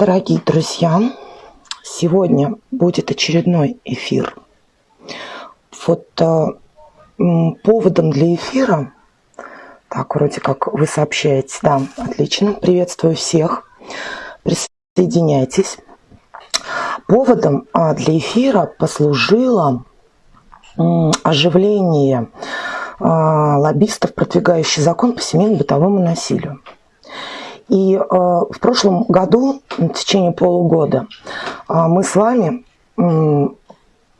Дорогие друзья, сегодня будет очередной эфир. Вот э, поводом для эфира, так, вроде как вы сообщаете, да, отлично, приветствую всех, присоединяйтесь. Поводом э, для эфира послужило оживление э, лоббистов, продвигающих закон по семейно-бытовому насилию. И э, в прошлом году, в течение полугода, э, мы с вами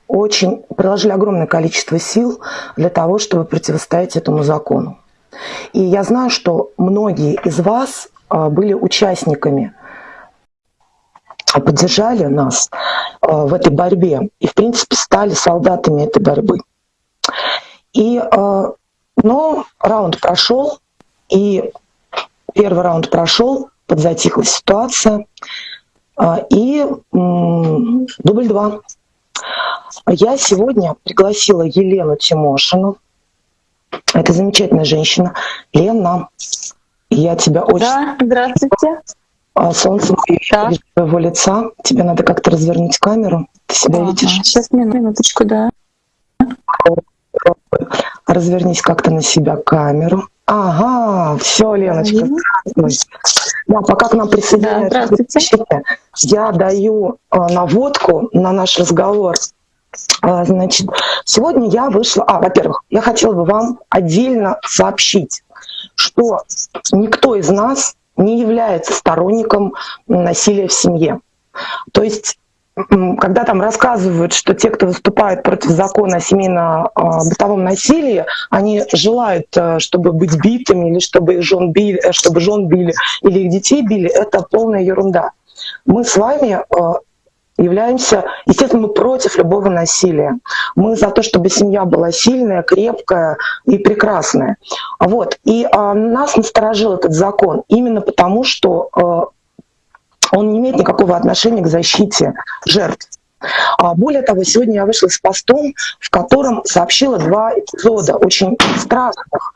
очень приложили огромное количество сил для того, чтобы противостоять этому закону. И я знаю, что многие из вас э, были участниками, поддержали нас в этой борьбе и, в принципе, стали солдатами этой борьбы. И, но раунд прошел, и Первый раунд прошел, подзатихла ситуация. А, и дубль два. Я сегодня пригласила Елену Тимошину. Это замечательная женщина. Лена, я тебя очень... Да, здравствуйте. А, солнце да. твоего лица. Тебе надо как-то развернуть камеру. Ты себя ага. видишь? Сейчас, минуточку, да. Развернись как-то на себя камеру. Ага, все, Леночка. Да, пока к нам присоединяются, да, я даю э, наводку на наш разговор. Э, значит, сегодня я вышла... А, во-первых, я хотела бы вам отдельно сообщить, что никто из нас не является сторонником насилия в семье. То есть когда там рассказывают, что те, кто выступает против закона о семейно-бытовом насилии, они желают, э, чтобы быть битыми или чтобы их жен били, э, чтобы жен били или их детей били, это полная ерунда. Мы с вами э, являемся, естественно, мы против любого насилия. Мы за то, чтобы семья была сильная, крепкая и прекрасная. Вот. И а, нас насторожил этот закон именно потому, что а, он не имеет никакого отношения к защите жертв. А более того, сегодня я вышла с постом, в котором сообщила два эпизода очень страшных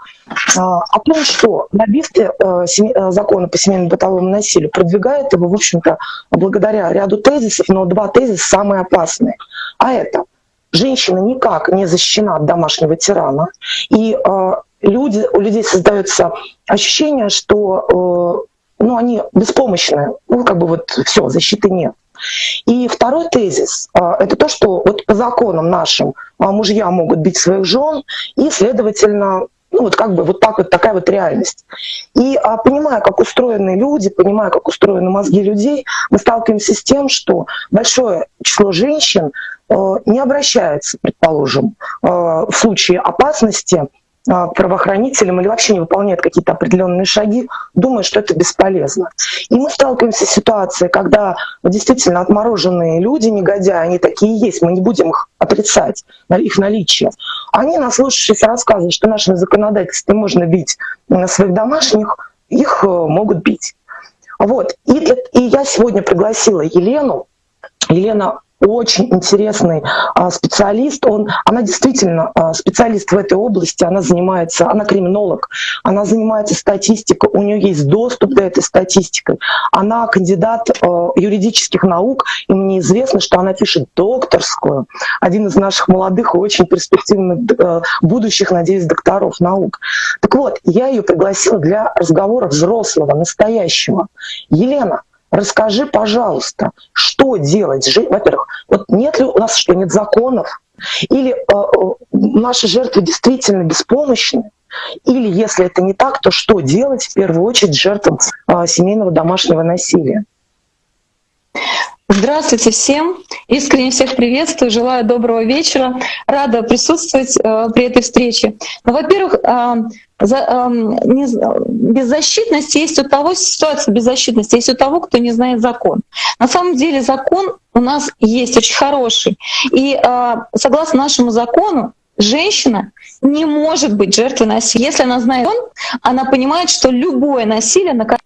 а, о том, что лоббисты э, э, закона по семейно-бытовому насилию продвигают его, в общем-то, благодаря ряду тезисов, но два тезиса самые опасные. А это женщина никак не защищена от домашнего тирана, и э, люди, у людей создается ощущение, что ну, они беспомощны, ну, как бы вот все, защиты нет. И второй тезис а, – это то, что вот по законам нашим а, мужья могут бить своих жен, и, следовательно, ну вот как бы вот так вот такая вот реальность. И а, понимая, как устроены люди, понимая, как устроены мозги людей, мы сталкиваемся с тем, что большое число женщин не обращается, предположим, в случае опасности правоохранителям или вообще не выполняет какие-то определенные шаги, думая, что это бесполезно. И мы сталкиваемся с ситуацией, когда действительно отмороженные люди, негодяи, они такие есть, мы не будем их отрицать, их наличие. Они, наслушавшись рассказывают, что нашим законодательством можно бить на своих домашних, их э, могут бить. Вот. И, и я сегодня пригласила Елену. Елена очень интересный а, специалист. Он, она действительно а, специалист в этой области, она занимается, она криминолог, она занимается статистикой, у нее есть доступ до этой статистики. Она кандидат а, юридических наук, и мне известно, что она пишет докторскую. Один из наших молодых и очень перспективных будущих, надеюсь, докторов наук. Так вот, я ее пригласила для разговора взрослого, настоящего. Елена, Расскажи, пожалуйста, что делать? Во-первых, вот нет ли у нас что, нет законов? Или э, э, наши жертвы действительно беспомощны? Или если это не так, то что делать в первую очередь жертвам э, семейного домашнего насилия? Здравствуйте всем! Искренне всех приветствую, желаю доброго вечера. Рада присутствовать э, при этой встрече. Ну, во-первых, э, за, э, не, беззащитность есть у того, ситуация беззащитности есть у того, кто не знает закон. На самом деле закон у нас есть очень хороший. И э, согласно нашему закону, женщина не может быть жертвой насилия. Если она знает он, она понимает, что любое насилие наказуемо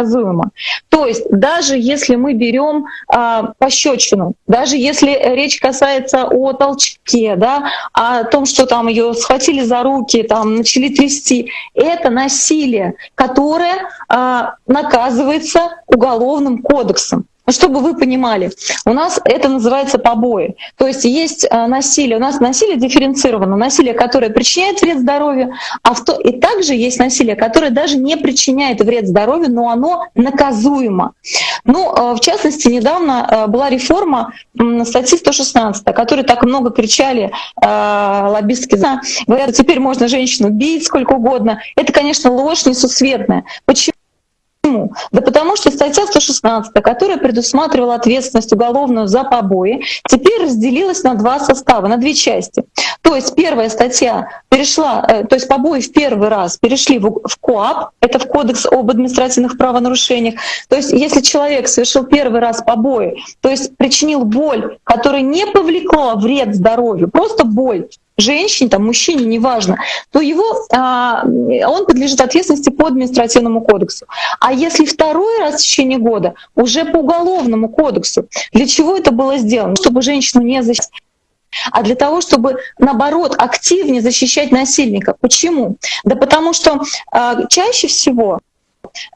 предсказуемо. То есть даже если мы берем а, пощечину, даже если речь касается о толчке, да, о том, что там ее схватили за руки, там начали трясти, это насилие, которое а, наказывается уголовным кодексом. Чтобы вы понимали, у нас это называется побои. То есть есть а, насилие, у нас насилие дифференцировано, насилие, которое причиняет вред здоровью, а в то, и также есть насилие, которое даже не причиняет вред здоровью, но оно наказуемо. Ну, а, в частности, недавно а, была реформа статьи 116, о которой так много кричали лоббистки. Говорят, теперь можно женщину бить сколько угодно. Это, конечно, ложь несусветная. Почему? Почему? Да потому что статья 116, которая предусматривала ответственность уголовную за побои, теперь разделилась на два состава, на две части. То есть первая статья перешла, э, то есть побои в первый раз перешли в, в КОАП, это в Кодекс об административных правонарушениях. То есть если человек совершил первый раз побои, то есть причинил боль, которая не повлекла вред здоровью, просто боль, женщине, там, мужчине, неважно, то его, а, он подлежит ответственности по административному кодексу. А если второй раз в течение года, уже по уголовному кодексу. Для чего это было сделано? Чтобы женщину не защитить а для того, чтобы, наоборот, активнее защищать насильника. Почему? Да потому что э, чаще всего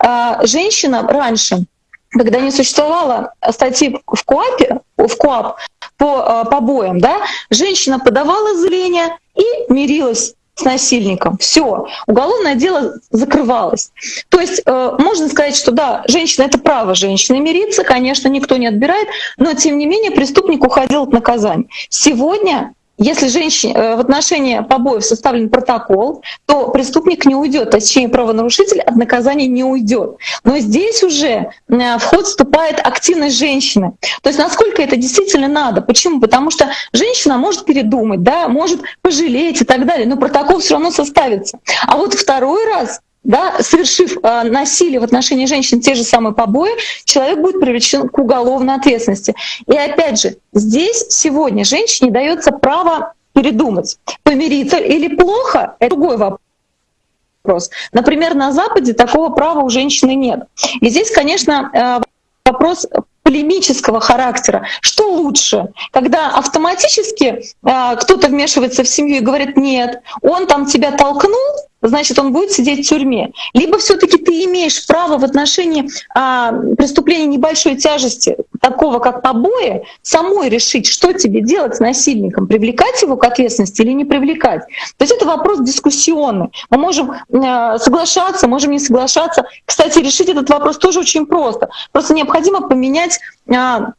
э, женщина раньше, когда не существовало статьи в КОАПе, в КОАП по э, побоям, да, женщина подавала заявление и мирилась с насильником. Все, уголовное дело закрывалось. То есть э, можно сказать, что да, женщина это право женщины мириться, конечно, никто не отбирает, но тем не менее преступник уходил от наказания. Сегодня если женщине, э, в отношении побоев составлен протокол, то преступник не уйдет, точнее правонарушитель от наказания не уйдет. Но здесь уже в ход вступает активность женщины. То есть насколько это действительно надо? Почему? Потому что женщина может передумать, да, может пожалеть и так далее, но протокол все равно составится. А вот второй раз да, совершив э, насилие в отношении женщин, те же самые побои, человек будет привлечен к уголовной ответственности. И опять же, здесь сегодня женщине дается право передумать, помириться или плохо, это другой вопрос. Например, на Западе такого права у женщины нет. И здесь, конечно, э, вопрос полемического характера. Что лучше, когда автоматически э, кто-то вмешивается в семью и говорит, нет, он там тебя толкнул, значит, он будет сидеть в тюрьме. Либо все таки ты имеешь право в отношении а, преступления небольшой тяжести, такого как побои, самой решить, что тебе делать с насильником, привлекать его к ответственности или не привлекать. То есть это вопрос дискуссионный. Мы можем э, соглашаться, можем не соглашаться. Кстати, решить этот вопрос тоже очень просто. Просто необходимо поменять Э,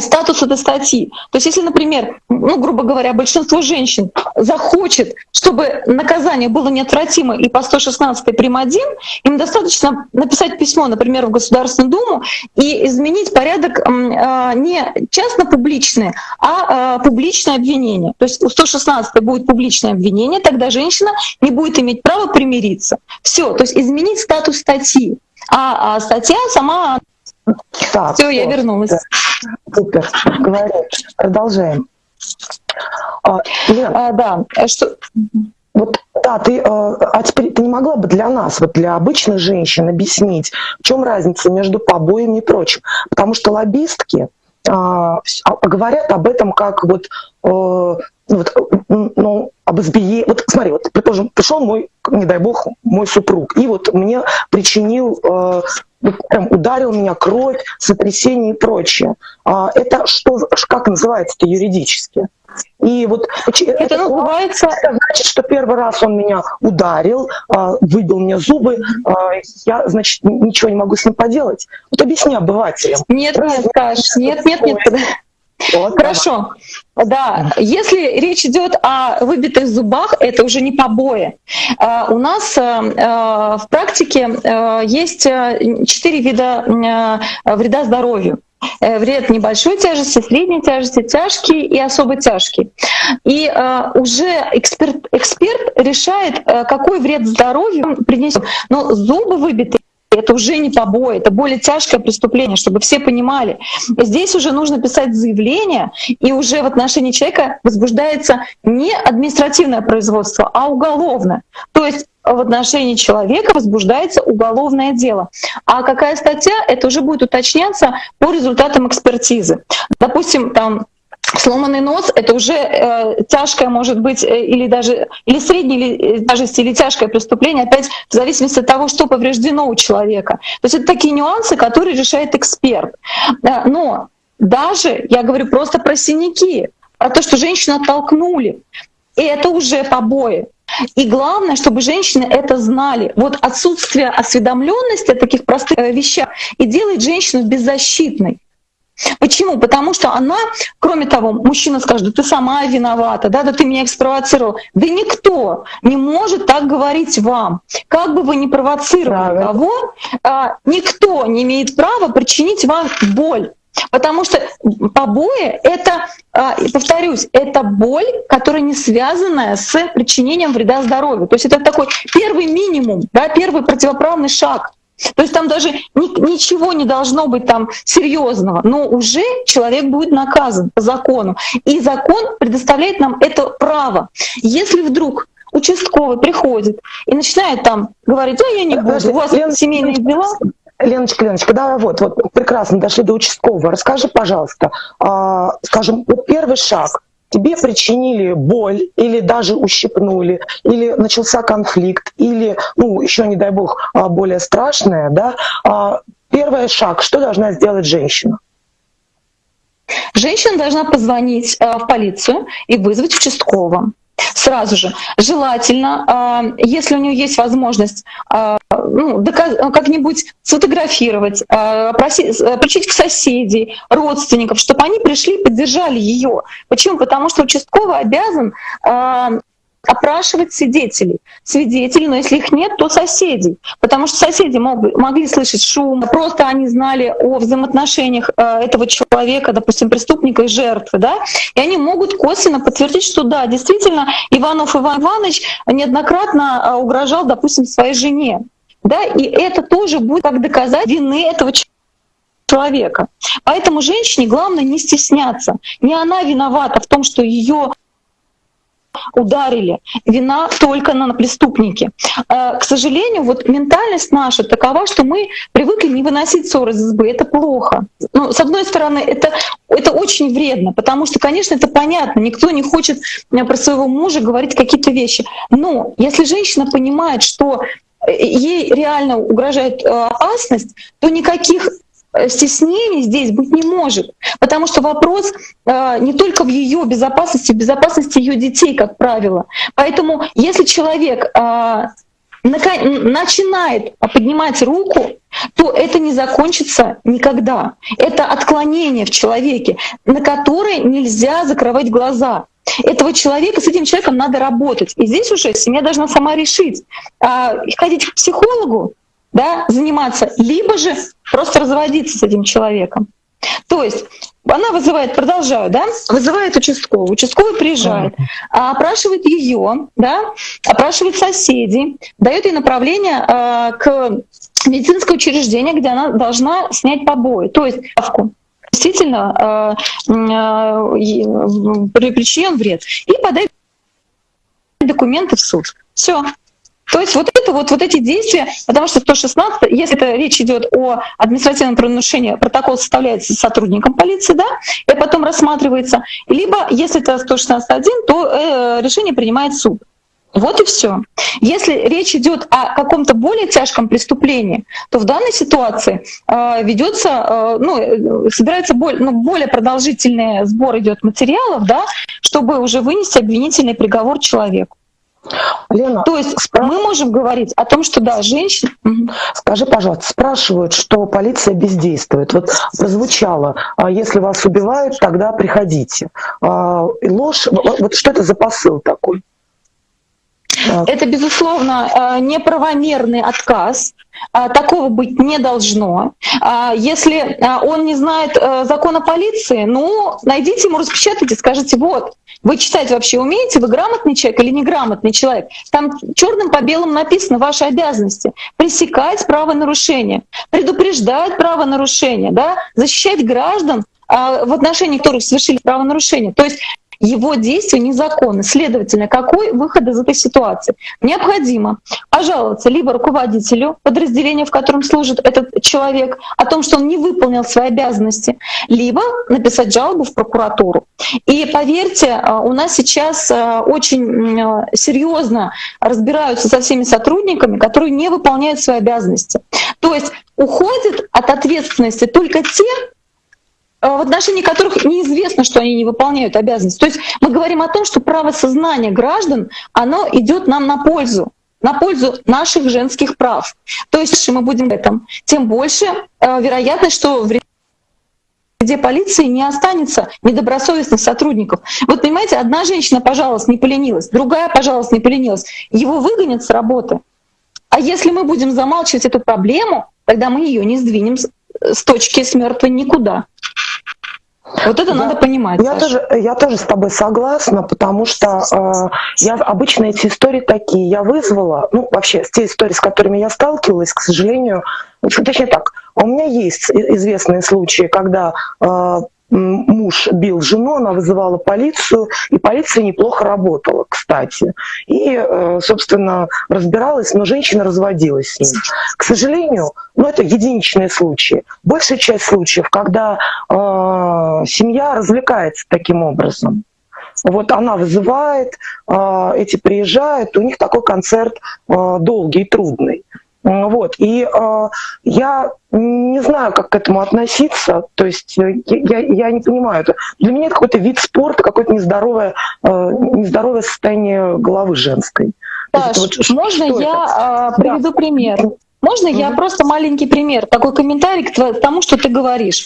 статус этой статьи. То есть если, например, ну, грубо говоря, большинство женщин захочет, чтобы наказание было неотвратимо и по 116 прим. 1, им достаточно написать письмо, например, в Государственную Думу и изменить порядок э, не частно-публичное, а э, публичное обвинение. То есть у 116 будет публичное обвинение, тогда женщина не будет иметь права примириться. Все, то есть изменить статус статьи. А, а статья сама... Так, Все, я вернулась. Супер, говори, продолжаем. А, Лен, а, да, что... Вот, да, ты, э, а теперь ты не могла бы для нас, вот для обычных женщин объяснить, в чем разница между побоями и прочим? Потому что лоббистки а, а говорят об этом как вот, э, вот ну, об избиении. Вот смотри, вот, предположим, пришел мой, не дай бог, мой супруг, и вот мне причинил э, прям ударил меня кровь, сотрясение и прочее. А это что, как называется это юридически? И вот это, это называется... Это значит, что первый раз он меня ударил, а, выбил мне зубы, а, я, значит, ничего не могу с ним поделать. Вот объясни обывателям. Нет, нет, Каш, нет, нет, нет. Вот, Хорошо. Да, если речь идет о выбитых зубах, это уже не побои. А, у нас э, э, в практике э, есть четыре вида вреда здоровью. Вред небольшой тяжести, средней тяжести, тяжкий и особо тяжкий. И э, уже эксперт, эксперт решает, какой вред здоровью принесет. Но зубы выбиты это уже не побои, это более тяжкое преступление, чтобы все понимали. Здесь уже нужно писать заявление, и уже в отношении человека возбуждается не административное производство, а уголовное. То есть в отношении человека возбуждается уголовное дело. А какая статья, это уже будет уточняться по результатам экспертизы. Допустим, там Сломанный нос — это уже э, тяжкое, может быть, э, или даже или среднее, или э, даже или тяжкое преступление, опять в зависимости от того, что повреждено у человека. То есть это такие нюансы, которые решает эксперт. Э, но даже, я говорю просто про синяки, про то, что женщину оттолкнули, и это уже побои. И главное, чтобы женщины это знали. Вот отсутствие осведомленности о таких простых э, вещах и делает женщину беззащитной. Почему? Потому что она, кроме того, мужчина скажет, да ты сама виновата, да, да ты меня экспровоцировал. Да никто не может так говорить вам. Как бы вы ни провоцировали кого, а, никто не имеет права причинить вам боль. Потому что побои — это, а, повторюсь, это боль, которая не связанная с причинением вреда здоровью. То есть это такой первый минимум, да, первый противоправный шаг. То есть там даже ни, ничего не должно быть там серьезного, но уже человек будет наказан по закону. И закон предоставляет нам это право. Если вдруг участковый приходит и начинает там говорить, ну я не буду, у вас семейные дела. Леночка, Леночка, да, вот, вот прекрасно дошли до участкового. Расскажи, пожалуйста, э, скажем, вот первый шаг. Тебе причинили боль или даже ущипнули, или начался конфликт, или, ну, еще не дай бог, а, более страшное, да. Э, первый шаг, что должна сделать женщина? Женщина должна позвонить э, в полицию и вызвать участкового сразу же. Желательно, а, если у нее есть возможность а, ну, как-нибудь сфотографировать, а, просить, причить к соседей, родственников, чтобы они пришли и поддержали ее. Почему? Потому что участковый обязан опрашивать свидетелей. Свидетелей, но если их нет, то соседей. Потому что соседи мог, могли слышать шум, просто они знали о взаимоотношениях э, этого человека, допустим, преступника и жертвы, да, и они могут косвенно подтвердить, что да, действительно, Иванов Иван Иванович неоднократно э, угрожал, допустим, своей жене. Да, и это тоже будет как доказать вины этого человека. Поэтому женщине главное не стесняться. Не она виновата в том, что ее ударили. Вина только на преступнике. А, к сожалению, вот ментальность наша такова, что мы привыкли не выносить ссоры из избы. Это плохо. Ну, с одной стороны, это, это очень вредно, потому что, конечно, это понятно. Никто не хочет э, про своего мужа говорить какие-то вещи. Но если женщина понимает, что э, ей реально угрожает э, опасность, то никаких стеснений здесь быть не может, потому что вопрос э, не только в ее безопасности, в безопасности ее детей, как правило. Поэтому если человек э, начинает поднимать руку, то это не закончится никогда. Это отклонение в человеке, на которое нельзя закрывать глаза. Этого человека, с этим человеком надо работать. И здесь уже семья должна сама решить, ходить к психологу да, заниматься, либо же просто разводиться с этим человеком. То есть она вызывает, продолжаю, да, вызывает участковый, участковый приезжает, а опрашивает ее, да, опрашивает соседей, дает ей направление э, к медицинское учреждение, где она должна снять побои, то есть ставку действительно э, э, причинен вред, и подать документы в суд. Все. То есть вот это вот, вот эти действия, потому что 116, если это речь идет о административном правонарушении, протокол составляется сотрудником полиции, да, и потом рассматривается, либо если это 116.1, то э, решение принимает суд. Вот и все. Если речь идет о каком-то более тяжком преступлении, то в данной ситуации э, ведется, э, ну, э, собирается более, ну, более продолжительный сбор идет материалов, да, чтобы уже вынести обвинительный приговор человеку. Лена, то есть спра... мы можем говорить о том, что да, женщина... Скажи, пожалуйста, спрашивают, что полиция бездействует. Вот прозвучало, а если вас убивают, тогда приходите. А, ложь, вот что это за посыл такой? Это, безусловно, э, неправомерный отказ. А, такого быть не должно. Если он не знает э, закона полиции, ну, найдите ему, распечатайте, скажите, вот, вы читать вообще умеете? Вы грамотный человек или неграмотный человек? Там черным по белому написано ваши обязанности. Пресекать правонарушения, предупреждать правонарушения, да? защищать граждан, а, в отношении которых совершили правонарушения. То есть его действия незаконны. Следовательно, какой выход из этой ситуации? Необходимо пожаловаться либо руководителю подразделения, в котором служит этот человек, о том, что он не выполнил свои обязанности, либо написать жалобу в прокуратуру. И поверьте, э, у нас сейчас э, очень э, серьезно разбираются со всеми сотрудниками, которые не выполняют свои обязанности. То есть уходят от ответственности только те, в отношении которых неизвестно, что они не выполняют обязанности. То есть мы говорим о том, что право сознания граждан, оно идет нам на пользу на пользу наших женских прав. То есть, если мы будем в этом, тем больше э, вероятность, что в где полиции не останется недобросовестных сотрудников. Вот понимаете, одна женщина, пожалуйста, не поленилась, другая, пожалуйста, не поленилась. Его выгонят с работы. А если мы будем замалчивать эту проблему, тогда мы ее не сдвинем с точки с никуда. Вот это я, надо понимать. Я тоже, я тоже с тобой согласна, потому что э, я обычно эти истории такие. Я вызвала, ну вообще те истории, с которыми я сталкивалась, к сожалению, точнее так, у меня есть известные случаи, когда э, муж бил жену, она вызывала полицию, и полиция неплохо работала, кстати. И, э, собственно, разбиралась, но женщина разводилась с ним. К сожалению, ну, это единичные случаи. Большая часть случаев, когда э, семья развлекается таким образом. Вот она вызывает, э, эти приезжают, у них такой концерт э, долгий, трудный. Вот. И э, я не знаю, как к этому относиться. То есть э, я, я не понимаю. Это, для меня это какой-то вид спорта, какое-то нездоровое, э, нездоровое состояние головы женской. Саш, вот, можно я э, приведу да. пример? Можно mm-hmm. я просто маленький пример, такой комментарий к тому, что ты говоришь.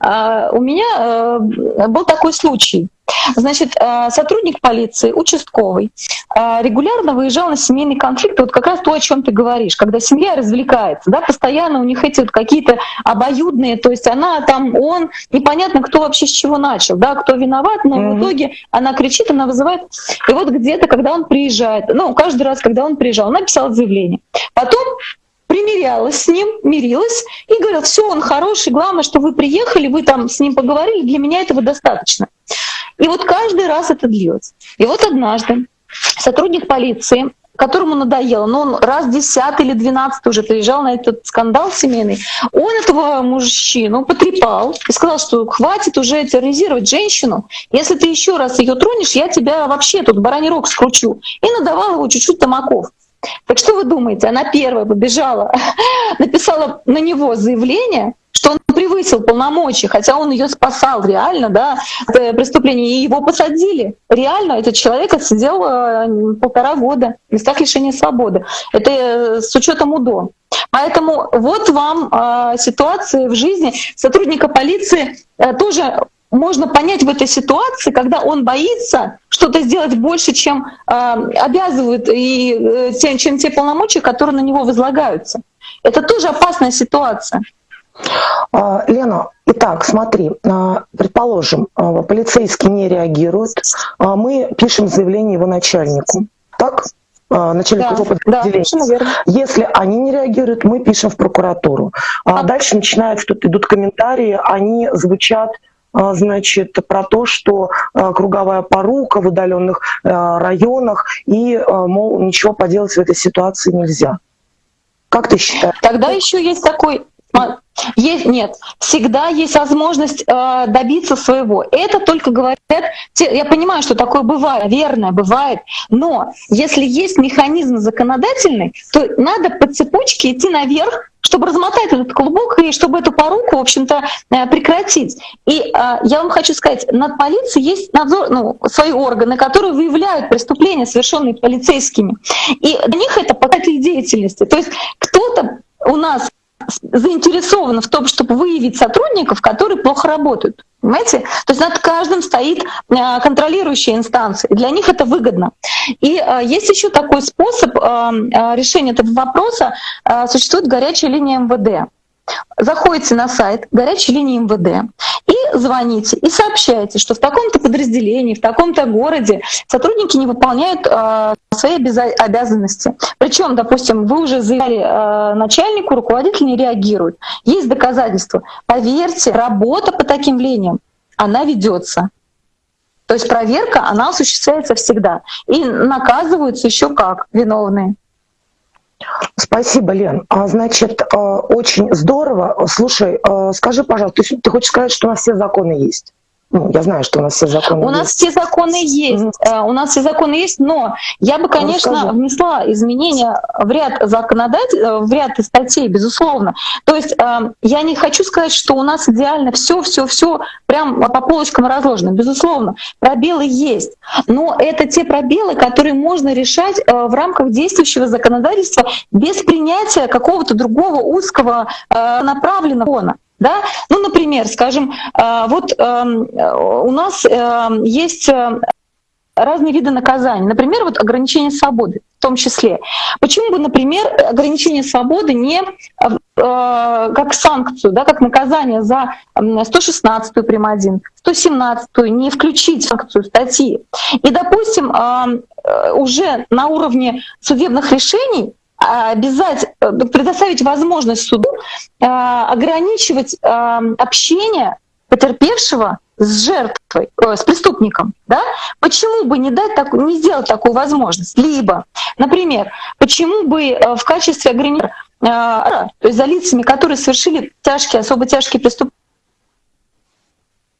Uh, у меня uh, был такой случай. Значит, uh, сотрудник полиции, участковый, регулярно выезжал на семейный конфликт. Вот как раз то, о чем ты говоришь, когда семья развлекается, да, постоянно у них эти вот какие-то обоюдные, то есть она там, он, непонятно, кто вообще с чего начал, да, кто виноват, но mm-hmm. в итоге она кричит, она вызывает. И вот где-то, когда он приезжает, ну, каждый раз, когда он приезжал, он написал заявление. Потом примирялась с ним, мирилась и говорила, все, он хороший, главное, что вы приехали, вы там с ним поговорили, для меня этого достаточно. И вот каждый раз это длилось. И вот однажды сотрудник полиции, которому надоело, но он раз десятый или двенадцатый уже приезжал на этот скандал семейный, он этого мужчину потрепал и сказал, что хватит уже терроризировать женщину, если ты еще раз ее тронешь, я тебя вообще тут бараний рог скручу. И надавал его чуть-чуть тамаков. Так что вы думаете, она первая побежала, написала на него заявление, что он превысил полномочия, хотя он ее спасал реально, да, преступление, и его посадили. Реально этот человек отсидел э, полтора года в местах лишения свободы. Это э, с учетом УДО. Поэтому вот вам э, ситуации в жизни сотрудника полиции э, тоже можно понять в этой ситуации, когда он боится что-то сделать больше, чем э, обязывают и э, тем, чем те полномочия, которые на него возлагаются. Это тоже опасная ситуация. А, Лена, итак, смотри, а, предположим, а, полицейский не реагирует, мы пишем заявление его начальнику, так? начальнику да, его подразделения. Да, Если они не реагируют, мы пишем в прокуратуру. А дальше начинаются, тут идут комментарии, они звучат а, значит, про то, что а, круговая порука в удаленных а, районах, и, мол, ничего поделать в этой ситуации нельзя. Как ты считаешь? Тогда еще есть такой есть, нет, всегда есть возможность э, добиться своего. Это только говорят, я понимаю, что такое бывает, верно, бывает, но если есть механизм законодательный, то надо по цепочке идти наверх, чтобы размотать этот клубок и чтобы эту поруку, в общем-то, э, прекратить. И э, я вам хочу сказать, над полицией есть надзор, ну, свои органы, которые выявляют преступления, совершенные полицейскими. И для них это показатель деятельности. То есть кто-то у нас заинтересованы в том, чтобы выявить сотрудников, которые плохо работают. Понимаете? То есть над каждым стоит э, контролирующая инстанция. И для них это выгодно. И э, есть еще такой способ э, решения этого вопроса. Существует горячая линия МВД. Заходите на сайт горячей линии МВД и звоните, и сообщаете, что в таком-то подразделении, в таком-то городе сотрудники не выполняют э, свои обязанности. Причем, допустим, вы уже заявили э, начальнику, руководитель не реагирует. Есть доказательства. Поверьте, работа по таким линиям, она ведется. То есть проверка, она осуществляется всегда. И наказываются еще как виновные. Спасибо, Лен. А, значит, э, очень здорово. Слушай, э, скажи, пожалуйста, ты хочешь сказать, что у нас все законы есть? Ну, я знаю, что у нас все законы у есть. У нас все законы есть. Mm-hmm. У нас все законы есть, но я бы, ну, конечно, Расскажи. внесла изменения в ряд законодатель, э, в ряд статей, безусловно. То есть э, я не хочу сказать, что у нас идеально все, все, все прям по полочкам разложено. Безусловно, пробелы есть. Но это те пробелы, которые можно решать в рамках действующего законодательства без принятия какого-то другого узкого направленного. Да? Ну, например, скажем, э, вот эм, у нас эм, есть э, разные виды наказаний. Например, вот ограничение свободы в том числе. Почему бы, например, ограничение свободы не э, как санкцию, да, как наказание за 116-ю прим. 1, 117-ю не включить санкцию статьи. И, допустим, уже на уровне судебных решений обязать, э, предоставить возможность суду э, ограничивать э, общение потерпевшего с жертвой, с преступником, да? Почему бы не дать так, не сделать такую возможность? Либо, например, почему бы в качестве ограничения, то есть за лицами, которые совершили тяжкие, особо тяжкие преступления,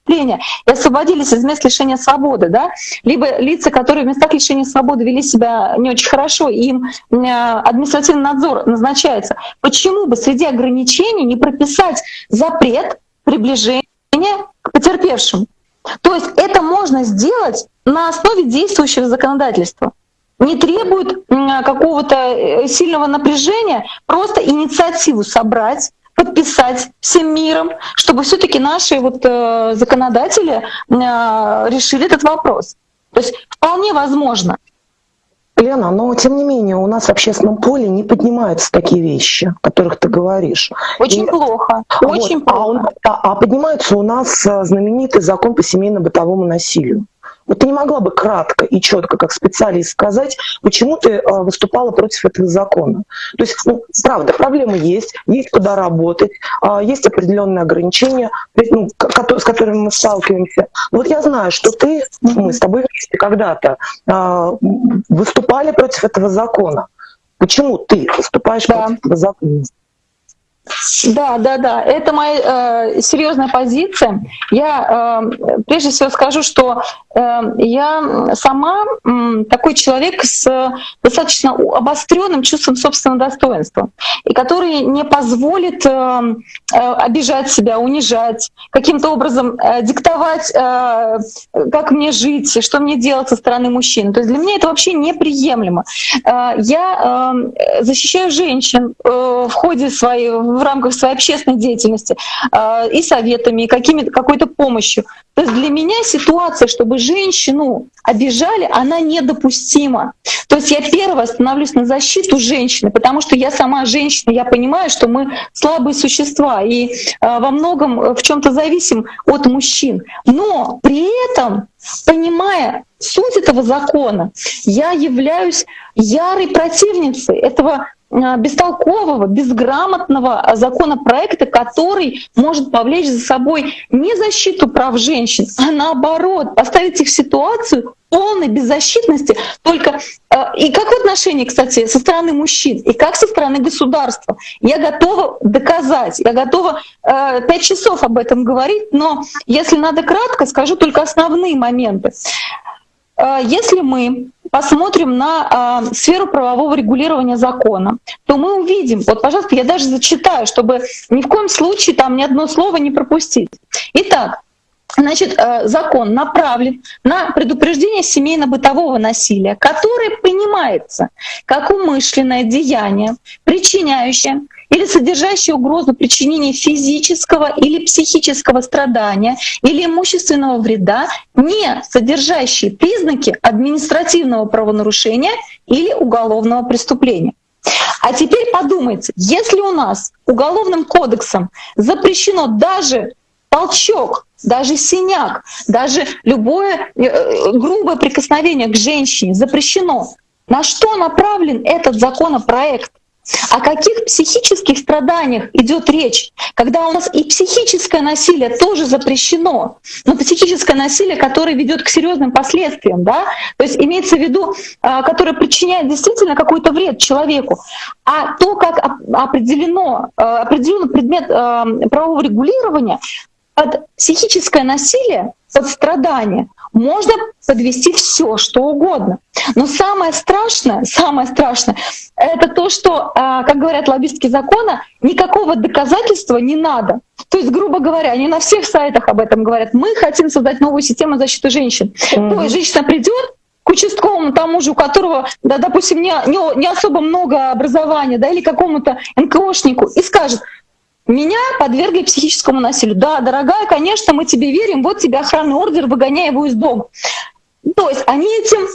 преступления и освободились из мест лишения свободы, да? либо лица, которые в местах лишения свободы вели себя не очень хорошо, им э, административный надзор назначается. Почему бы среди ограничений не прописать запрет приближения к потерпевшим? То есть это можно сделать на основе действующего законодательства не требует какого-то э, сильного напряжения, просто инициативу собрать, подписать всем миром, чтобы все-таки наши вот э, законодатели э, решили этот вопрос. То есть вполне возможно. Лена, но тем не менее у нас в общественном поле не поднимаются такие вещи, о которых ты говоришь. Очень и, плохо, очень вот, плохо. А, а, а поднимается у нас э, знаменитый закон по семейно-бытовому насилию. Вот ты не могла бы кратко и четко, как специалист, сказать, почему ты а, выступала против этого закона. То есть, ну, правда, проблемы есть, есть куда работать, а, есть определенные ограничения, ну, с которыми мы сталкиваемся. Но вот я знаю, что ты, мы с тобой вместе когда-то а, выступали против этого закона. Почему ты выступаешь да. против этого закона? Да, да, да, это моя э, серьезная позиция. Я э, прежде всего скажу, что э, я сама э, такой человек с достаточно обостренным чувством собственного достоинства, и который не позволит э, э, обижать себя, унижать, каким-то образом э, диктовать, э, как мне жить, что мне делать со стороны мужчин. То есть для меня это вообще неприемлемо. Э, я э, защищаю женщин э, в ходе своей в рамках своей общественной деятельности э, и советами, и какой-то помощью. То есть для меня ситуация, чтобы женщину обижали, она недопустима. То есть я первая становлюсь на защиту женщины, потому что я сама женщина, я понимаю, что мы слабые существа и э, во многом в чем-то зависим от мужчин. Но при этом, понимая суть этого закона, я являюсь ярой противницей этого Э, бестолкового, безграмотного законопроекта, который может повлечь за собой не защиту прав женщин, а наоборот поставить их в ситуацию полной беззащитности только э, и как в отношении, кстати, со стороны мужчин, и как со стороны государства. Я готова доказать, я готова э, пять часов об этом говорить, но если надо кратко, скажу только основные моменты. Э, если мы посмотрим на э, сферу правового регулирования закона, то мы увидим, вот, пожалуйста, я даже зачитаю, чтобы ни в коем случае там ни одно слово не пропустить. Итак, Значит, э, закон направлен на предупреждение семейно-бытового насилия, которое понимается как умышленное деяние, причиняющее или содержащие угрозу причинения физического или психического страдания или имущественного вреда, не содержащие признаки административного правонарушения или уголовного преступления. А теперь подумайте, если у нас уголовным кодексом запрещено даже толчок, даже синяк, даже любое э, грубое прикосновение к женщине запрещено, на что направлен этот законопроект? О каких психических страданиях идет речь, когда у нас и психическое насилие тоже запрещено, но психическое насилие, которое ведет к серьезным последствиям, да, то есть имеется в виду, а, которое причиняет действительно какой-то вред человеку, а то, как определено, а, определенный предмет правового регулирования, под психическое насилие, под страдание можно подвести все, что угодно. Но самое страшное, самое страшное, это то, что, а, как говорят лоббистки закона, никакого доказательства не надо. То есть, грубо говоря, они на всех сайтах об этом говорят. Мы хотим создать новую систему защиты женщин. Mm-hmm. То есть женщина придет, к участковому тому же, у которого, да, допустим, не, не, не особо много образования, да, или какому-то НКОшнику, и скажет, меня подвергли психическому насилию. Да, дорогая, конечно, мы тебе верим, вот тебе охранный ордер, выгоняй его из дома. То есть они этим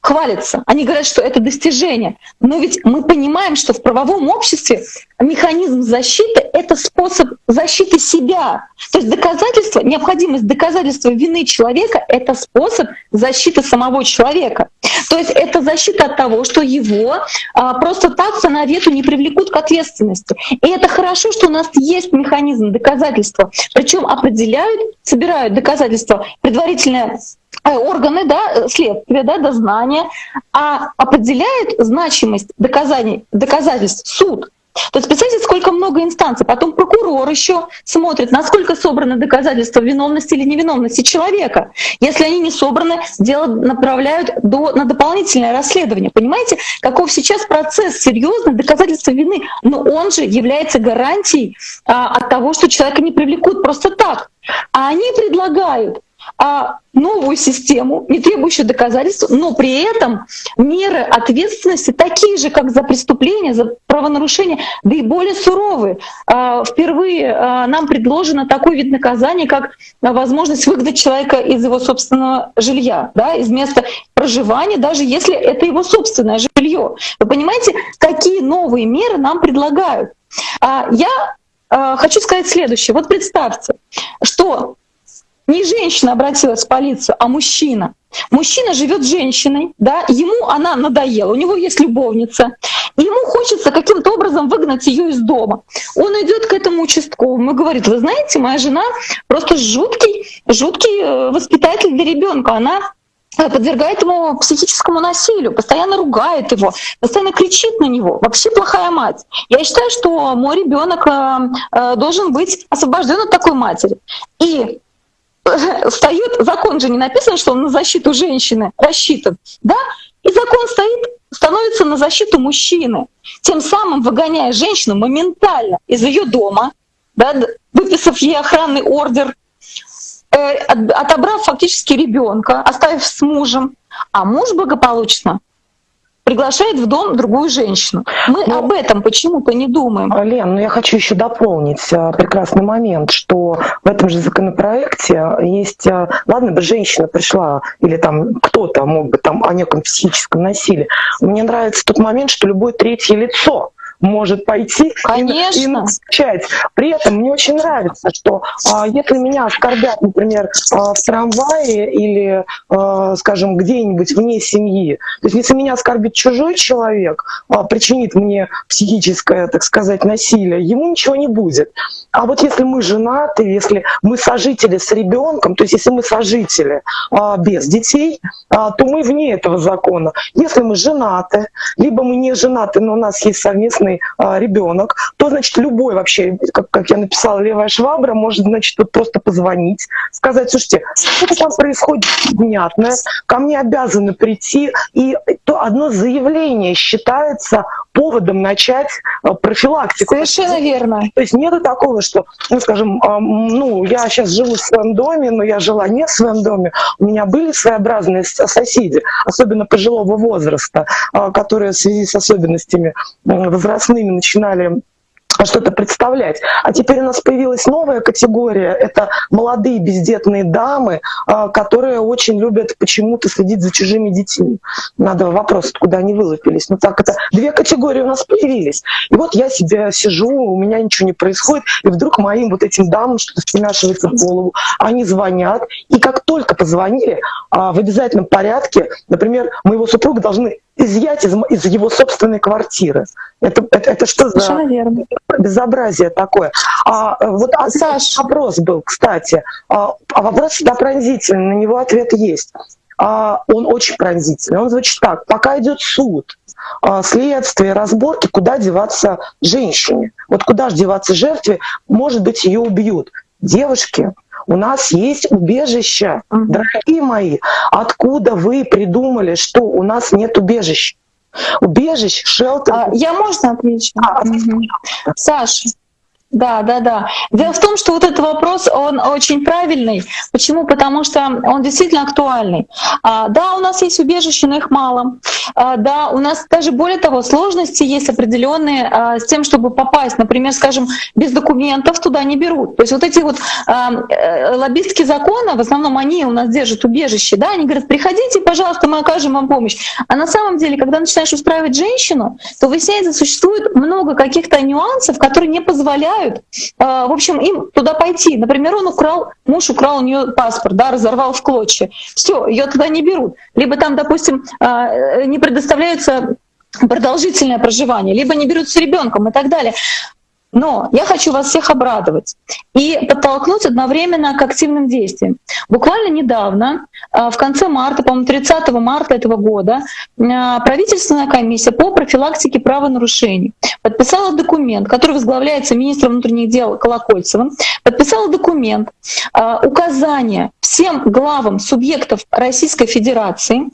хвалятся, они говорят, что это достижение. Но ведь мы понимаем, что в правовом обществе механизм защиты — это способ защиты себя. То есть доказательство, необходимость доказательства вины человека — это способ защиты самого человека. То есть это защита от того, что его а, просто так по навету не привлекут к ответственности. И это хорошо, что у нас есть механизм доказательства. Причем определяют, собирают доказательства предварительное Э, органы да, следствия, да, дознания, а определяет значимость доказаний, доказательств суд. То есть представьте, сколько много инстанций. Потом прокурор еще смотрит, насколько собраны доказательства виновности или невиновности человека. Если они не собраны, дело направляют до, на дополнительное расследование. Понимаете, каков сейчас процесс серьезный доказательства вины, но он же является гарантией а, от того, что человека не привлекут просто так. А они предлагают а новую систему, не требующую доказательств, но при этом меры ответственности такие же, как за преступление, за правонарушение, да и более суровые. А, впервые а, нам предложено такой вид наказания, как возможность выгнать человека из его собственного жилья, да, из места проживания, даже если это его собственное жилье. Вы понимаете, какие новые меры нам предлагают? А, я хочу сказать следующее. Вот представьте, что не женщина обратилась в полицию, а мужчина. Мужчина живет с женщиной, да, ему она надоела, у него есть любовница, и ему хочется каким-то образом выгнать ее из дома. Он идет к этому участковому и говорит, вы знаете, моя жена просто жуткий, жуткий э, воспитатель для ребенка, она э, подвергает ему психическому насилию, постоянно ругает его, постоянно кричит на него. Вообще плохая мать. Я считаю, что мой ребенок э, должен быть освобожден от такой матери. И встает, закон же не написан, что он на защиту женщины рассчитан, да? И закон стоит, становится на защиту мужчины, тем самым выгоняя женщину моментально из ее дома, да, выписав ей охранный ордер, э, отобрав фактически ребенка, оставив с мужем, а муж благополучно приглашает в дом другую женщину. Мы ну, об этом почему-то не думаем. Лен, ну я хочу еще дополнить а, прекрасный момент, что в этом же законопроекте есть, а, ладно бы женщина пришла, или там кто-то мог бы там о неком психическом насилии. Мне нравится тот момент, что любое третье лицо может пойти Конечно. и, и начать. При этом мне очень нравится, что а, если меня оскорбят, например, а, в трамвае или, а, скажем, где-нибудь вне семьи, то есть если меня оскорбит чужой человек, а, причинит мне психическое, так сказать, насилие, ему ничего не будет. А вот если мы женаты, если мы сожители с ребенком, то есть если мы сожители а, без детей, а, то мы вне этого закона. Если мы женаты, либо мы не женаты, но у нас есть совместный новорожденный а, ребенок, то, значит, любой вообще, как, как я написала, левая швабра может, значит, вот просто позвонить, сказать, слушайте, что там происходит внятное, ко мне обязаны прийти, и то одно заявление считается поводом начать а, профилактику. Совершенно верно. То есть нет такого, что, ну, скажем, а, ну, я сейчас живу в своем доме, но я жила не в своем доме, у меня были своеобразные соседи, особенно пожилого возраста, а, которые в связи с особенностями возрастными начинали что-то представлять. А теперь у нас появилась новая категория. Это молодые бездетные дамы, а, которые очень любят почему-то следить за чужими детьми. Надо вопрос, куда они вылупились. Ну так это две категории у нас появились. И вот я себе сижу, у меня ничего не происходит, и вдруг моим вот этим дамам что-то втемяшивается в голову. Они звонят, и как только позвонили, а, в обязательном порядке, например, моего супруга должны изъять из, из его собственной квартиры. Это, это, это что за верно. безобразие такое? А, вот а, Саш, вопрос был, кстати. А, а вопрос всегда пронзительный, на него ответ есть. А, он очень пронзительный. Он звучит так. Пока идет суд, а, следствие, разборки, куда деваться женщине? Вот куда же деваться жертве? Может быть, ее убьют. Девушки, у нас есть убежище. Угу. Дорогие мои, откуда вы придумали, что у нас нет убежища? Убежищ, шелтер. А, я можно отвечу? А, угу. Саша, да, да, да. Дело в том, что вот этот вопрос, он очень правильный. Почему? Потому что он действительно актуальный. А, да, у нас есть убежища, но их мало. А, да, у нас даже более того, сложности есть определенные а, с тем, чтобы попасть. Например, скажем, без документов туда не берут. То есть вот эти вот а, э, лоббистские законы, в основном они у нас держат убежище, да, они говорят, приходите, пожалуйста, мы окажем вам помощь. А на самом деле, когда начинаешь устраивать женщину, то выясняется, существует много каких-то нюансов, которые не позволяют позволяют, в общем, им туда пойти. Например, он украл, муж украл у нее паспорт, да, разорвал в клочья. Все, ее туда не берут. Либо там, допустим, а, не предоставляются продолжительное проживание, либо не берут с ребенком и так далее. Но я хочу вас всех обрадовать и подтолкнуть одновременно к активным действиям. Буквально недавно, а, в конце марта, по-моему, 30 марта этого года, а, правительственная комиссия по профилактике правонарушений подписала документ, который возглавляется министром внутренних дел Колокольцевым, подписала документ, а, указание всем главам субъектов Российской Федерации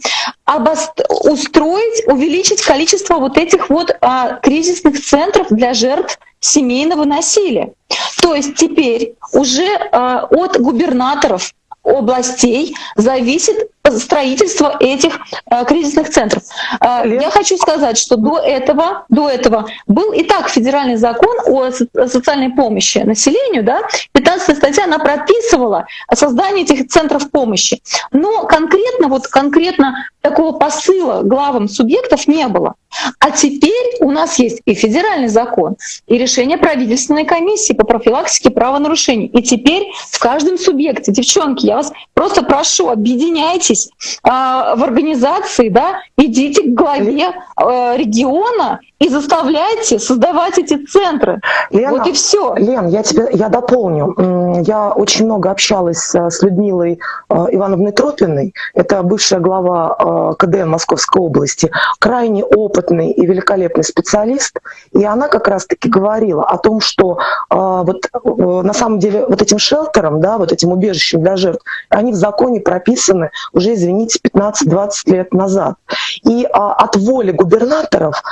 устроить, увеличить количество вот этих вот кризисных центров для жертв семейного насилия. То есть теперь уже э, от губернаторов областей зависит строительство этих э, кризисных центров. Э, я хочу сказать, что до этого, до этого был и так федеральный закон о социальной помощи населению, да, 15 статья, она прописывала создание этих центров помощи. Но конкретно, вот конкретно такого посыла главам субъектов не было. А теперь у нас есть и федеральный закон, и решение правительственной комиссии по профилактике правонарушений. И теперь в каждом субъекте, девчонки, я вас просто прошу, объединяйтесь э, в организации, да, идите к главе э, региона и заставляйте создавать эти центры. Лена, вот и все. Лен, я тебе я дополню. Я очень много общалась э, с Людмилой э, Ивановной Тропиной. Это бывшая глава э, КДН Московской области. Крайне опытный и великолепный специалист. И она как раз-таки говорила о том, что вот на самом деле вот этим шелтером, да, вот этим убежищем для жертв, они в законе прописаны уже, извините, 15-20 лет назад. И от воли губернаторов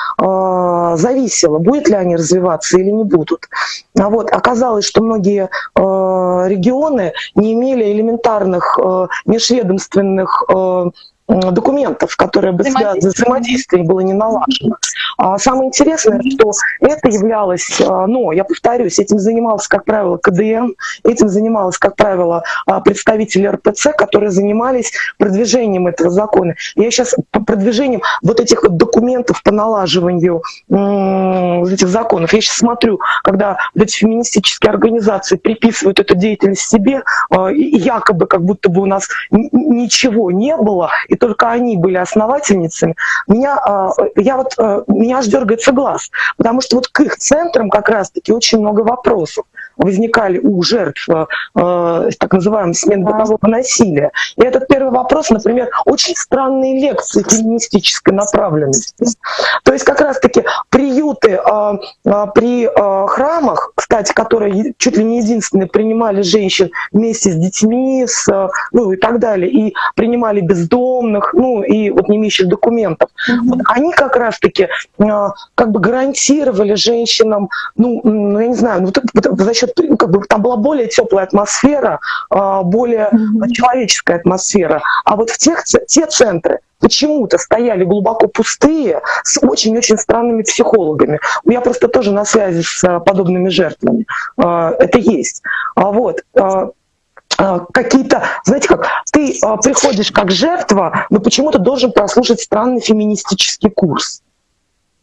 зависело, будет ли они развиваться или не будут. А вот оказалось, что многие э, регионы не имели элементарных э, межведомственных документов, которые бы связаны, взаимодействие было не налажено. А самое интересное, что это являлось, а, ну, я повторюсь, этим занимался, как правило, КДН, этим занималась, как правило, а, представители РПЦ, которые занимались продвижением этого закона. Я сейчас по продвижением вот этих вот документов по налаживанию этих законов, я сейчас смотрю, когда вот эти феминистические организации приписывают эту деятельность себе, а, якобы как будто бы у нас ничего не было, и только они были основательницами, меня, а, я вот, а, меня аж дергается глаз, потому что вот к их центрам как раз-таки очень много вопросов возникали у жертв э, так называемого смен бытового насилия. И этот первый вопрос, например, очень странные лекции феминистической направленности. То есть как раз-таки приюты э, э, при э, храмах, кстати, которые чуть ли не единственные принимали женщин вместе с детьми, с, э, ну и так далее, и принимали бездомных, ну и вот не имеющих документов, mm-hmm. вот они как раз-таки э, как бы гарантировали женщинам, ну, ну я не знаю, ну, за счет как бы там была более теплая атмосфера, а, более mm-hmm. человеческая атмосфера. А вот в тех те центры почему-то стояли глубоко пустые с очень-очень странными психологами. Я просто тоже на связи с а, подобными жертвами. А, это есть. Вот какие-то, знаете как, ты приходишь как жертва, но почему-то должен прослушать странный феминистический курс.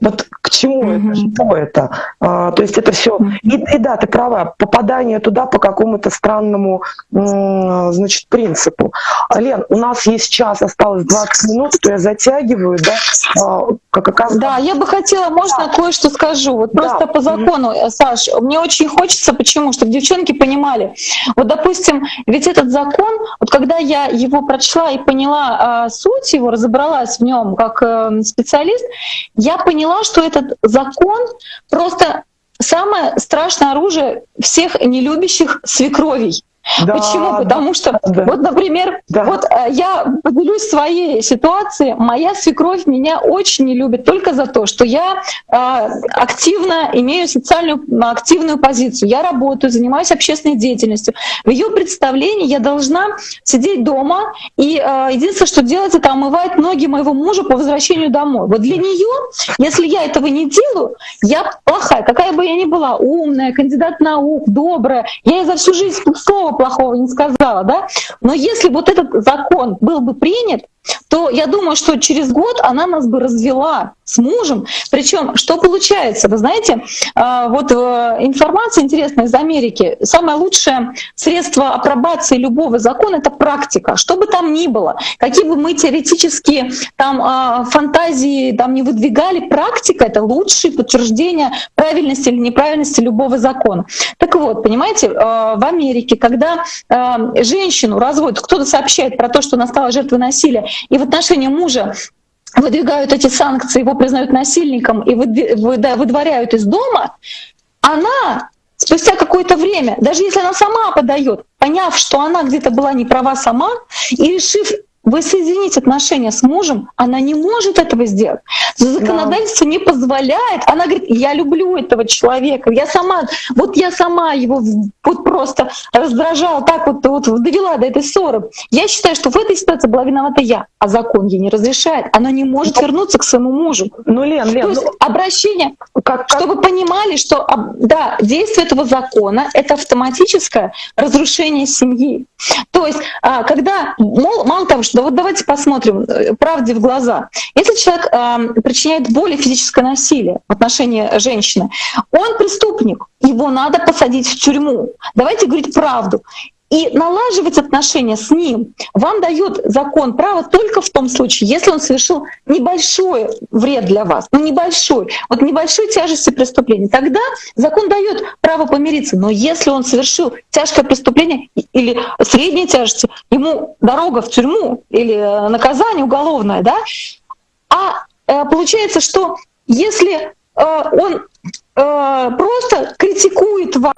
Вот к чему mm-hmm. это, что это? А, то есть это все. Mm-hmm. И, и да, ты права, попадание туда по какому-то странному, значит, принципу. Лен, у нас есть час, осталось 20 минут, что я затягиваю, да? А, как оказывается. Да, я бы хотела, можно да. кое-что скажу. Вот да. просто по закону, mm-hmm. Саш, мне очень хочется, почему? Чтобы девчонки понимали. Вот, допустим, ведь этот закон, вот когда я его прочла и поняла а, суть его, разобралась в нем как э, специалист, я поняла, поняла, что этот закон просто самое страшное оружие всех нелюбящих свекровей. Да, Почему? Потому что, да. вот, например, да. вот э, я поделюсь своей ситуацией. Моя свекровь меня очень не любит только за то, что я э, активно имею социальную активную позицию. Я работаю, занимаюсь общественной деятельностью. В ее представлении я должна сидеть дома и э, единственное, что делать, это омывать ноги моего мужа по возвращению домой. Вот для нее, если я этого не делаю, я плохая, какая бы я ни была, умная, кандидат наук, добрая, я ей за всю жизнь слова плохого не сказала, да? Но если вот этот закон был бы принят, то я думаю, что через год она нас бы развела с мужем. Причем, что получается? Вы знаете, а, вот э, информация интересная из Америки. Самое лучшее средство апробации любого закона — это практика. Что бы там ни было, какие бы мы теоретические там а, фантазии там не выдвигали, практика — это лучшее подтверждение правильности или неправильности любого закона. Так вот, понимаете, э, в Америке, когда женщину разводят, кто-то сообщает про то, что она стала жертвой насилия, и в отношении мужа выдвигают эти санкции, его признают насильником и выдворяют из дома, она спустя какое-то время, даже если она сама подает, поняв, что она где-то была не права сама, и решив воссоединить отношения с мужем, она не может этого сделать. Законодательство да. не позволяет. Она говорит, я люблю этого человека, я сама, вот я сама его вот просто раздражала, так вот, вот довела до этой ссоры. Я считаю, что в этой ситуации была виновата я, а закон ей не разрешает. Она не может ну, вернуться к своему мужу. Ну, Лен, Лен, То есть ну, обращение, как, как... чтобы понимали, что да, действие этого закона — это автоматическое разрушение семьи. То есть, а, когда, мало того, что да вот давайте посмотрим э, правде в глаза. Если человек э, причиняет боль физическое насилие в отношении женщины, он преступник, его надо посадить в тюрьму. Давайте говорить правду и налаживать отношения с ним вам дает закон право только в том случае, если он совершил небольшой вред для вас, ну небольшой, вот небольшой тяжести преступления, тогда закон дает право помириться. Но если он совершил тяжкое преступление или средней тяжести, ему дорога в тюрьму или э, наказание уголовное, да? А э, получается, что если э, он просто критикует вас.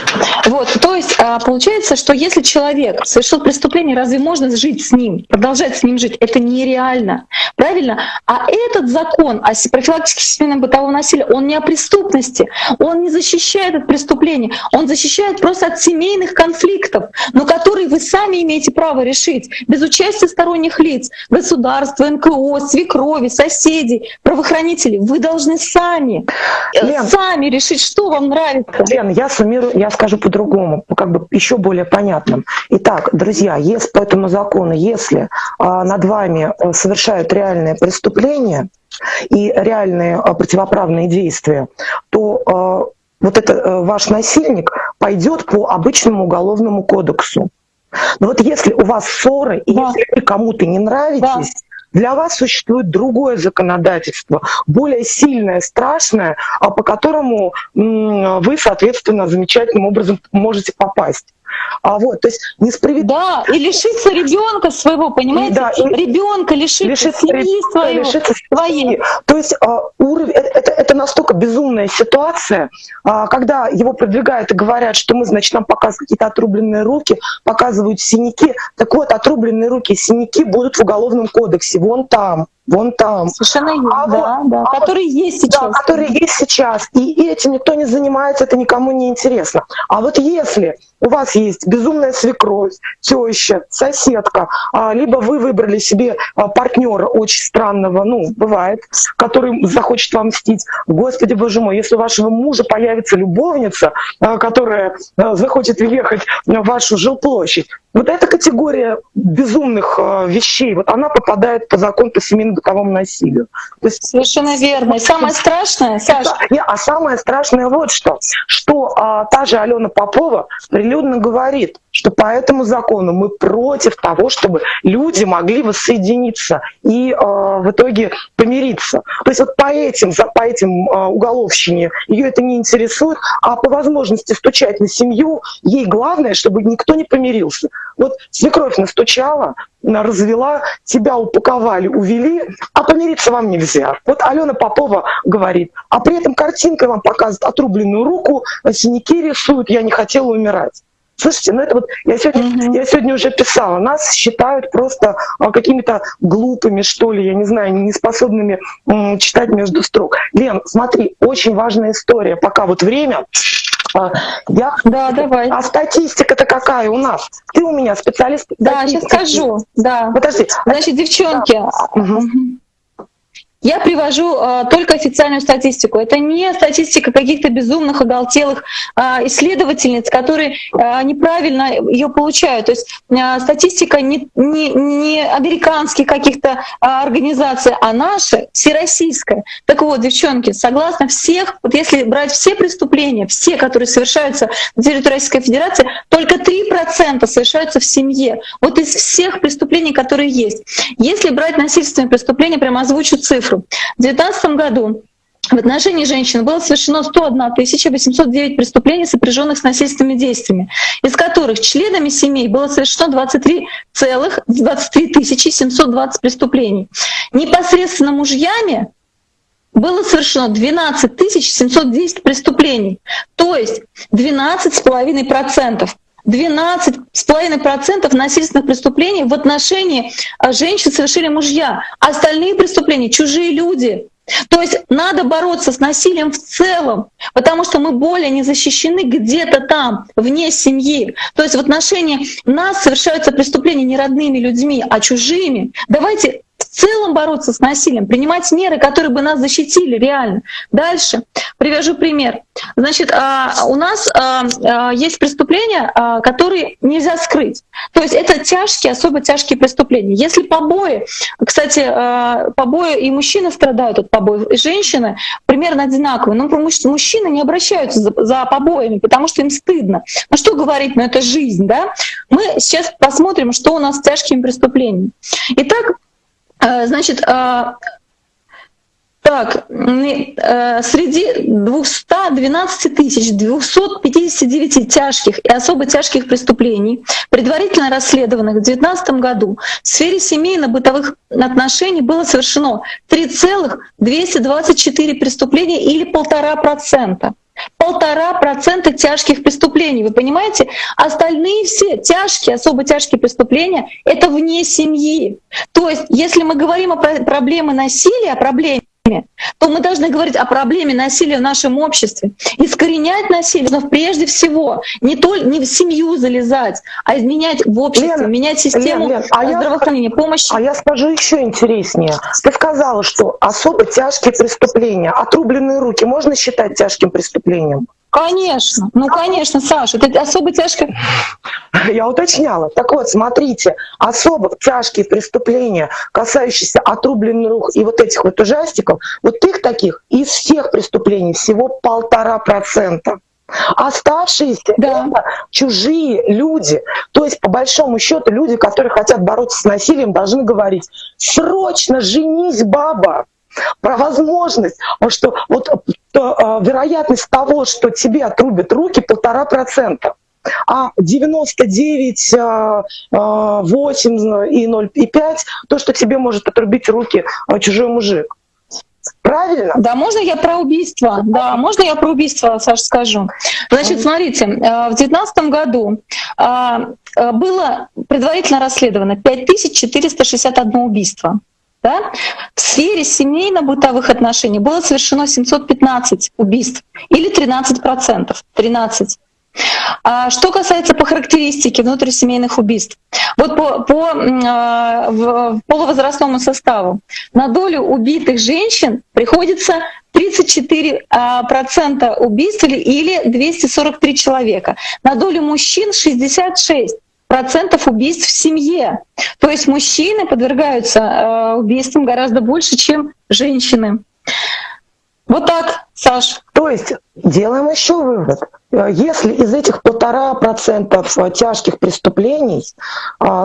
Вот, то есть э, получается, что если человек совершил преступление, разве можно жить с ним, продолжать с ним жить? Это нереально, правильно? А этот закон о профилактике семейного бытового насилия, он не о преступности, он не защищает от преступления, он защищает просто от семейных конфликтов, но которые вы сами имеете право решить без участия сторонних лиц, государства, НКО, свекрови, соседей, правоохранителей. Вы должны сами, э, Лен, сами решить решить, что вам нравится. Лен, я суммирую, я скажу по-другому, как бы еще более понятным. Итак, друзья, если по этому закону, если а, над вами э, совершают реальные преступления и реальные а, противоправные действия, то а, вот это а, ваш насильник пойдет по обычному уголовному кодексу. Но вот если у вас ссоры, и да. если вы кому-то не нравитесь, да для вас существует другое законодательство, более сильное, страшное, а по которому вы, соответственно, замечательным образом можете попасть. А вот, то есть несправедливо. Да, и лишиться ребенка своего, понимаете? Да, ребенка лишиться, лишиться семьи своего, лишиться своей. То есть а, уровень, это, это, это настолько безумная ситуация, а, когда его продвигают и говорят, что мы, значит, нам показывают какие-то отрубленные руки, показывают синяки. Так вот, отрубленные руки, синяки будут в уголовном кодексе, вон там вон там. Совершенно есть, а да, вот, да, а которые вот, есть сейчас. Да, которые есть сейчас. И этим никто не занимается, это никому не интересно. А вот если у вас есть безумная свекровь, теща, соседка, а, либо вы выбрали себе а, партнера очень странного, ну, бывает, который захочет вам мстить. Господи, боже мой, если у вашего мужа появится любовница, а, которая захочет въехать в вашу жилплощадь, вот эта категория безумных вещей, вот она попадает по закону по семейному бытовому насилию. То есть, Совершенно верно. И самое страшное, Саша... Не, а самое страшное вот что, что а, та же Алена Попова прилюдно говорит, что по этому закону мы против того, чтобы люди могли воссоединиться и э, в итоге помириться. То есть вот по этим, по этим э, уголовщине ее это не интересует, а по возможности стучать на семью, ей главное, чтобы никто не помирился. Вот свекровь настучала, развела, тебя упаковали, увели, а помириться вам нельзя. Вот Алена Попова говорит, а при этом картинкой вам показывают отрубленную руку, синяки рисуют, я не хотела умирать. Слушайте, ну это вот я сегодня, mm-hmm. я сегодня уже писала, нас считают просто а, какими-то глупыми, что ли, я не знаю, неспособными м, читать между строк. Лен, смотри, очень важная история. Пока вот время, а, я... Да, давай. А статистика-то какая у нас? Ты у меня специалист. Да, сейчас скажу. Да. Подожди. Значит, девчонки. Да. Угу. Я привожу э, только официальную статистику. Это не статистика каких-то безумных, оголтелых э, исследовательниц, которые э, неправильно ее получают. То есть э, статистика не, не, не американских каких-то э, организаций, а наша, всероссийская. Так вот, девчонки, согласно всех, вот если брать все преступления, все, которые совершаются на территории Российской Федерации, только 3% совершаются в семье. Вот из всех преступлений, которые есть. Если брать насильственные преступления, прямо озвучу цифры цифру. В 2019 году в отношении женщин было совершено 101 809 преступлений, сопряженных с насильственными действиями, из которых членами семей было совершено 23 целых 23 720 преступлений. Непосредственно мужьями было совершено 12 710 преступлений, то есть 12,5%. 12,5% насильственных преступлений в отношении а, женщин совершили мужья. А остальные преступления — чужие люди. То есть надо бороться с насилием в целом, потому что мы более не защищены где-то там, вне семьи. То есть в отношении нас совершаются преступления не родными людьми, а чужими. Давайте целом бороться с насилием, принимать меры, которые бы нас защитили реально. Дальше привяжу пример. Значит, а, у нас а, а, есть преступления, которые нельзя скрыть. То есть это тяжкие, особо тяжкие преступления. Если побои, кстати, побои и мужчины страдают от побоев, и женщины примерно одинаковые. Но мужчины не обращаются за, побоями, потому что им стыдно. Ну что говорить, ну это жизнь, да? Мы сейчас посмотрим, что у нас с тяжкими преступлениями. Итак, значит, э, так, э, среди 212 тысяч 259 тяжких и особо тяжких преступлений, предварительно расследованных в 2019 году, в сфере семейно-бытовых отношений было совершено 3,224 преступления или полтора процента полтора процента тяжких преступлений. Вы понимаете? Остальные все тяжкие, особо тяжкие преступления — это вне семьи. То есть, если мы говорим о проблеме насилия, о проблеме то мы должны говорить о проблеме насилия в нашем обществе. Искоренять насилие но прежде всего не, только не в семью залезать, а изменять в обществе, Лена, менять систему Лен, Лен, а здравоохранения, я, помощи. А я скажу еще интереснее. Ты сказала, что особо тяжкие преступления, отрубленные руки можно считать тяжким преступлением? Конечно, ну конечно, Саша, это особо тяжко. Я уточняла. Так вот, смотрите, особо тяжкие преступления, касающиеся отрубленных рук и вот этих вот ужастиков, вот их таких из всех преступлений всего полтора процента. Оставшиеся да. это чужие люди. То есть, по большому счету, люди, которые хотят бороться с насилием, должны говорить: срочно женись, баба про возможность, что вот то, э, вероятность того, что тебе отрубят руки, полтора процента. А 99, 8 э, э, и 0,5 то, что тебе может отрубить руки чужой мужик. Правильно? Да, можно я про убийство? Да, можно я про убийство, Саша, скажу? Значит, смотрите, в 2019 году было предварительно расследовано 5461 убийство. Да? В сфере семейно-бытовых отношений было совершено 715 убийств или 13%. 13. А что касается по характеристике внутрисемейных убийств, вот по, по э, полувозрастному составу на долю убитых женщин приходится 34% убийств или 243 человека, на долю мужчин 66 процентов убийств в семье. То есть мужчины подвергаются э, убийствам гораздо больше, чем женщины. Вот так, Саш. То есть делаем еще вывод. Если из этих полтора процентов тяжких преступлений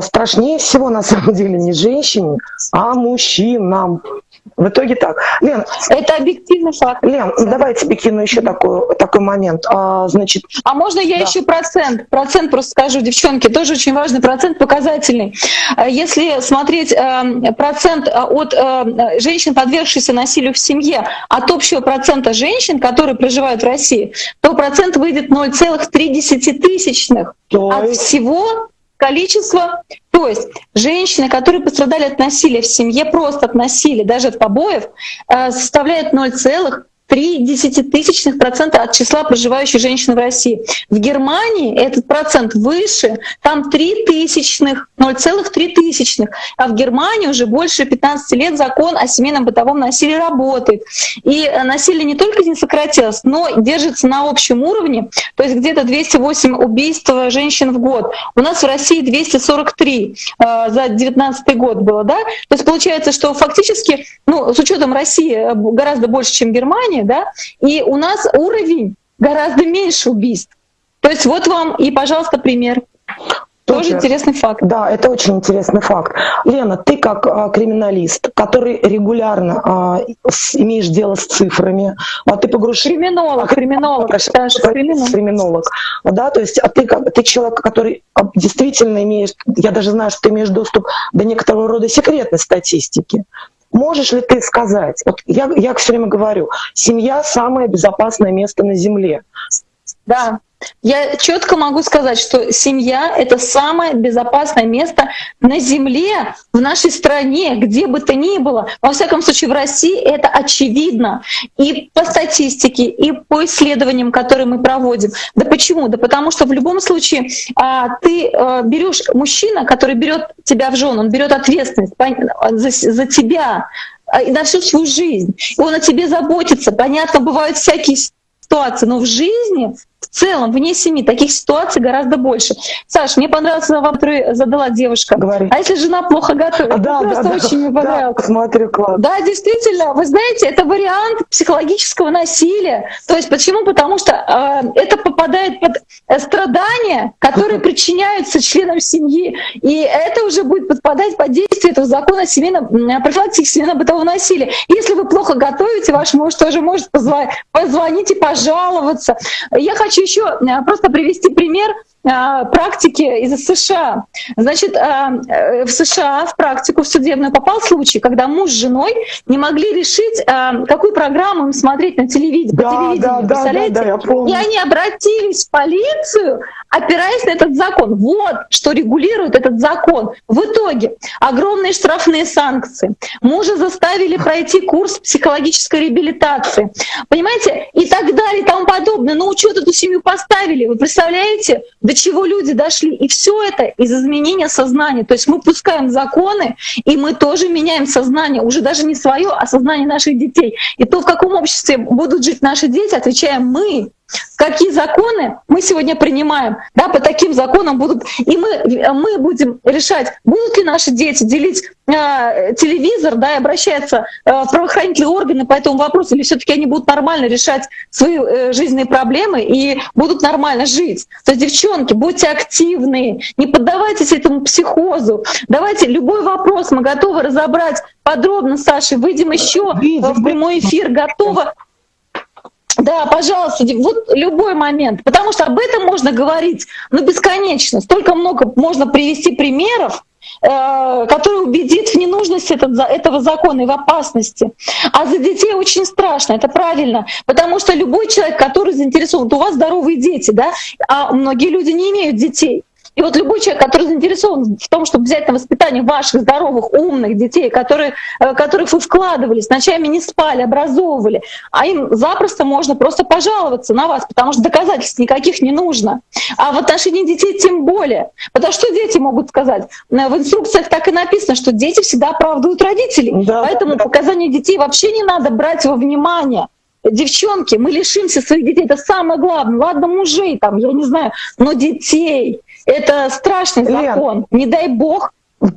страшнее всего на самом деле не женщине, а мужчинам. В итоге так. Лен, это объективный факт. Лен, да. давай тебе кину еще такой, такой момент. А, значит, а можно я да. еще процент? Процент просто скажу, девчонки, тоже очень важный процент, показательный. А если смотреть э, процент а, от э, женщин, подвергшихся насилию в семье, от общего процента женщин, которые проживают в России, то процент выйдет 0,3 тысячных от всего количества то есть женщины, которые пострадали от насилия в семье, просто от насилия, даже от побоев, э, составляют 0,3 3 десятитысячных процента от числа проживающих женщин в России. В Германии этот процент выше, там 3 тысячных, 0,3 тысячных. А в Германии уже больше 15 лет закон о семейном бытовом насилии работает. И э, насилие не только не сократилось, но держится на общем уровне, то есть где-то 208 убийств женщин в год. У нас в России 243 э, за 2019 год было, да? То есть получается, что фактически, ну, с учетом России э, гораздо больше, чем Германия, да, и у нас уровень гораздо меньше убийств. То есть вот вам и, пожалуйста, пример. Тоже Супер. интересный факт. Да, это очень интересный факт. Лена, ты как а, криминалист, который регулярно а, с, имеешь дело с цифрами, а ты погружен... Криминолог, а, криминолог, прошу, Саша, криминолог. криминолог. Да, то есть а ты, ты человек, который а, действительно имеешь, я даже знаю, что ты имеешь доступ до некоторого рода секретной статистики. Можешь ли ты сказать, вот я, я все время говорю, семья самое безопасное место на Земле. Да, я четко могу сказать, что семья — это самое безопасное место на Земле, в нашей стране, где бы то ни было. Во всяком случае, в России это очевидно. И по статистике, и по исследованиям, которые мы проводим. Да почему? Да потому что в любом случае а, ты а, берешь мужчина, который берет тебя в жену, он берет ответственность за, за тебя а, на всю свою жизнь. И он о тебе заботится. Понятно, бывают всякие ситуации, но в жизни в целом, вне семьи, таких ситуаций гораздо больше. Саш, мне понравился вопрос, который задала девушка. Говори. А если жена плохо готовит? А, да, просто да, очень да, мне понравилось. Да, смотрю, класс. Да, действительно, вы знаете, это вариант психологического насилия. То есть почему? Потому что э, это попадает под э, страдания, которые причиняются членам семьи. И это уже будет подпадать под действие этого закона семейного, профилактики семейно-бытового насилия. Если вы плохо готовите, ваш муж тоже может позвонить и пожаловаться. Я хочу хочу еще э, просто привести пример практики из США. Значит, э, в США в практику в судебную попал случай, когда муж с женой не могли решить, какую программу им смотреть на телевидении. Да, по телевидению, да, представляете? Да, да, я помню. И они обратились в полицию, опираясь на этот закон. Вот что регулирует этот закон. В итоге огромные штрафные санкции. Мужа заставили пройти курс психологической реабилитации. Понимаете? И так далее и тому подобное. На учет эту семью поставили. Вы представляете, до чего люди дошли? И все это из изменения сознания. То есть мы пускаем законы, и мы тоже меняем сознание. Уже даже не свое, а сознание наших детей. И то, в каком обществе будут жить наши дети, отвечаем мы. Какие законы мы сегодня принимаем, да, по таким законам будут, и мы, мы будем решать, будут ли наши дети делить э, телевизор, да, и обращаться э, в правоохранительные органы по этому вопросу, или все таки они будут нормально решать свои э, жизненные проблемы и будут нормально жить. То есть, девчонки, будьте активны, не поддавайтесь этому психозу. Давайте любой вопрос мы готовы разобрать подробно, Саша, выйдем еще в прямой эфир, готовы да, пожалуйста, вот любой момент, потому что об этом можно говорить, ну, бесконечно. Столько много можно привести примеров, э, который убедит в ненужности этот, этого закона и в опасности. А за детей очень страшно, это правильно, потому что любой человек, который заинтересован, вот у вас здоровые дети, да, а многие люди не имеют детей. И вот любой человек, который заинтересован в том, чтобы взять на воспитание ваших здоровых, умных детей, которые, э, которых вы вкладывались, ночами не спали, образовывали, а им запросто можно просто пожаловаться на вас, потому что доказательств никаких не нужно. А в отношении детей тем более. Потому что дети могут сказать? Э, в инструкциях так и написано, что дети всегда оправдывают родителей. Да, Поэтому да. показания детей вообще не надо брать во внимание девчонки, мы лишимся своих детей, это самое главное. Ладно, мужей там, я не знаю, но детей. Это страшный закон. Лен, Не дай бог,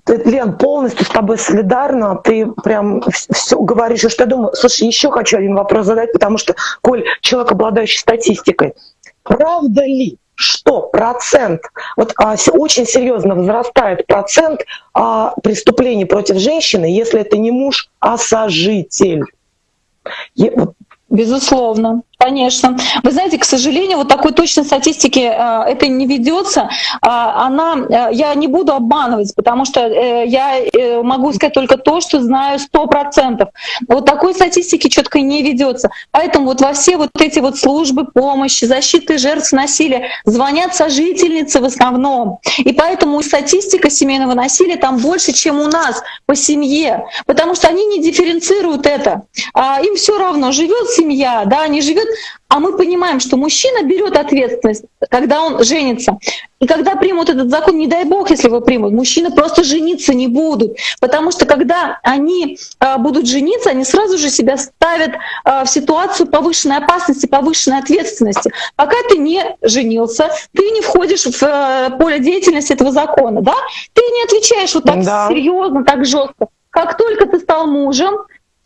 Лен, полностью с тобой солидарна. Ты прям все говоришь, что я думаю. Слушай, еще хочу один вопрос задать, потому что, Коль, человек, обладающий статистикой, правда ли, что процент, вот а, очень серьезно возрастает процент а, преступлений против женщины, если это не муж, а сожитель? Безусловно. Конечно. Вы знаете, к сожалению, вот такой точной статистики э, это не ведется. А, она, э, я не буду обманывать, потому что э, я могу сказать только то, что знаю сто процентов. Вот такой статистики четко не ведется. Поэтому вот во все вот эти вот службы помощи, защиты жертв насилия звонят сожительницы в основном. И поэтому статистика семейного насилия там больше, чем у нас по семье, потому что они не дифференцируют это. А им все равно, живет семья, да, не живет а мы понимаем, что мужчина берет ответственность, когда он женится. И когда примут этот закон, не дай бог, если его примут, мужчины просто жениться не будут. Потому что когда они а, будут жениться, они сразу же себя ставят а, в ситуацию повышенной опасности, повышенной ответственности. Пока ты не женился, ты не входишь в а, поле деятельности этого закона, да? Ты не отвечаешь вот так да. серьезно, так жестко. Как только ты стал мужем,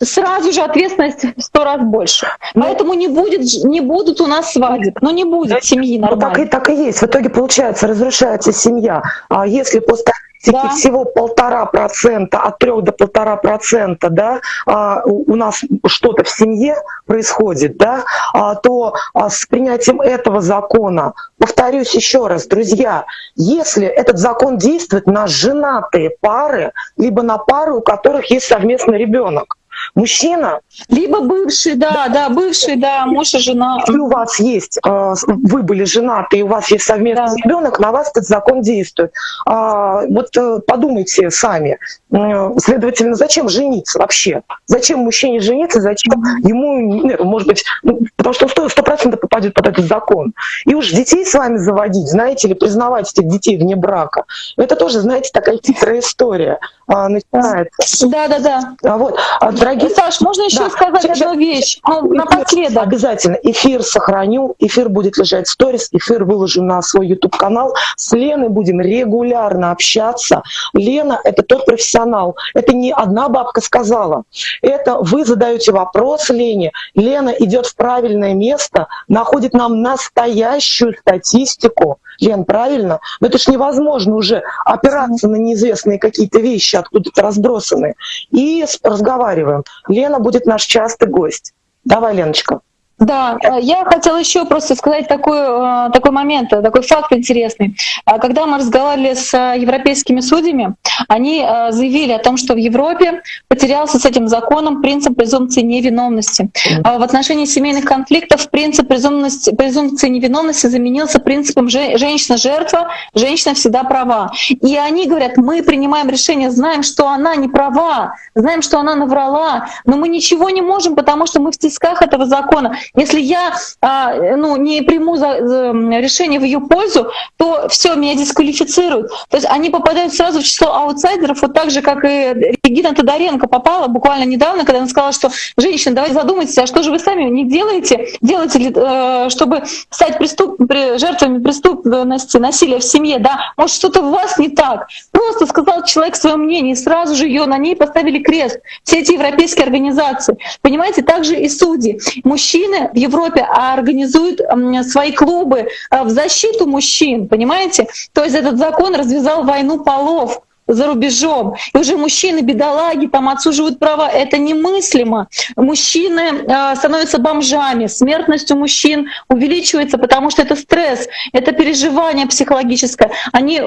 сразу же ответственность в сто раз больше. Ну, Поэтому не, будет, не будут у нас свадеб, ну не будет да, семьи нормально. Ну, так, и, так и есть. В итоге, получается, разрушается семья. А если по статистике да. всего полтора процента, от трех до полтора процента, да, а, у, у нас что-то в семье происходит, да, а, то а, с принятием этого закона, повторюсь еще раз, друзья, если этот закон действует на женатые пары, либо на пары, у которых есть совместный ребенок, Мужчина. Либо бывший, да, да, бывший, да, муж и жена. Если у вас есть, э, вы были женаты, и у вас есть совместный да. ребенок, на вас этот закон действует. А, вот э, подумайте сами. Следовательно, зачем жениться вообще? Зачем мужчине жениться? Зачем ему, может быть, ну, потому что он сто процентов попадет под этот закон. И уж детей с вами заводить, знаете ли, признавать этих детей вне брака, это тоже, знаете, такая хитрая история а, начинается. Да, да, да. А вот, а, дорогие... Саш, можно еще да. сказать сейчас, одну вещь? Ну, напоследок. Обязательно. Эфир сохраню, эфир будет лежать в сторис, эфир выложу на свой YouTube-канал. С Леной будем регулярно общаться. Лена — это тот профессионал. Это не одна бабка сказала. Это вы задаете вопрос Лене. Лена идет в правильное место, находит нам настоящую статистику. Лен, правильно? Но это ж невозможно уже опираться на неизвестные какие-то вещи, откуда-то разбросанные. И разговариваем. Лена будет наш частый гость. Давай, Леночка. Да, э, я хотела еще просто сказать такой, э, такой момент, э, такой факт интересный. Когда мы разговаривали с европейскими судьями, они заявили о том, что в Европе потерялся с этим законом принцип презумпции невиновности. А в отношении семейных конфликтов принцип презумпции, презумпции невиновности заменился принципом женщина-жертва, женщина всегда права. И они говорят, мы принимаем решение, знаем, что она не права, знаем, что она наврала, но мы ничего не можем, потому что мы в тисках этого закона. Если я а, ну, не приму за, за решение в ее пользу, то все, меня дисквалифицируют. То есть они попадают сразу в число аутсайдеров, вот так же, как и Регина Тодоренко попала буквально недавно, когда она сказала, что женщины, давайте задумайтесь, а что же вы сами не делаете? Делаете ли, э, чтобы стать преступ, жертвами преступности, насилия в семье, да? Может, что-то у вас не так? Просто сказал человек свое мнение, и сразу же ее на ней поставили крест. Все эти европейские организации. Понимаете, также и судьи. Мужчины в Европе организуют свои клубы э, в защиту мужчин, понимаете? То есть этот закон развязал войну полов за рубежом. И уже мужчины, бедолаги, там отсуживают права. Это немыслимо. Мужчины э, становятся бомжами. Смертность у мужчин увеличивается, потому что это стресс, это переживание психологическое. Они э,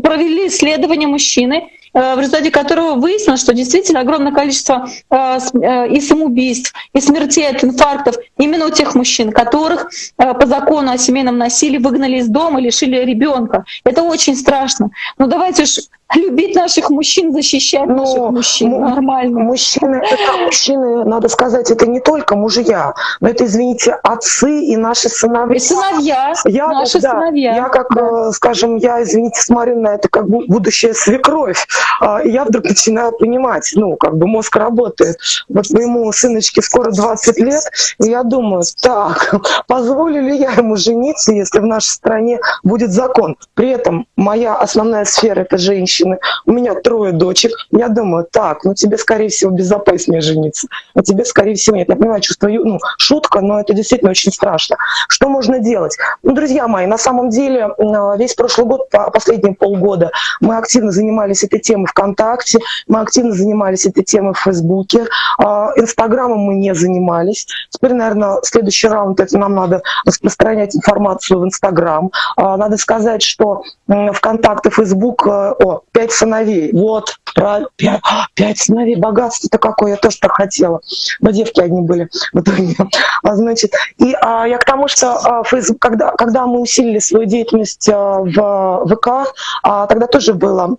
провели исследование мужчины, в результате которого выяснилось, что действительно огромное количество э, э, и самоубийств, и смертей от инфарктов именно у тех мужчин, которых по закону о семейном насилии выгнали из дома, лишили ребенка. Это очень страшно. Но давайте уж любить наших мужчин, защищать Но наших мужчин. Нормально. Мужчины, это мужчины, надо сказать, это не только мужья, но это, извините, отцы и наши сыновья. И сыновья, я, наши да, сыновья. Я как, да. Э, скажем, я, извините, смотрю на это как будущая свекровь, а, и я вдруг начинаю понимать, ну, как бы мозг работает. Вот моему сыночке скоро 20 лет, и я думаю, так, позволю ли я ему жениться, если в нашей стране будет закон? При этом моя основная сфера — это женщины. У меня трое дочек. Я думаю, так, ну тебе, скорее всего, безопаснее жениться. А тебе, скорее всего, нет. Я понимаю, чувствую, ну, шутка, но это действительно очень страшно. Что можно делать? Ну, друзья мои, на самом деле, весь прошлый год, последние полгода, мы активно занимались этой темой ВКонтакте, мы активно занимались этой темой в Фейсбуке. А, Инстаграмом мы не занимались. Теперь, наверное, следующий раунд, это нам надо распространять информацию в Инстаграм. А, надо сказать, что ВКонтакте, Фейсбук, э, о, пять сыновей. Вот, про пять, пять сыновей, богатство-то какое, я тоже так хотела. Но девки одни были в итоге. А, значит, и а, я к тому, что а, Facebook, когда, когда мы усилили свою деятельность а, в ВК, а, тогда тоже было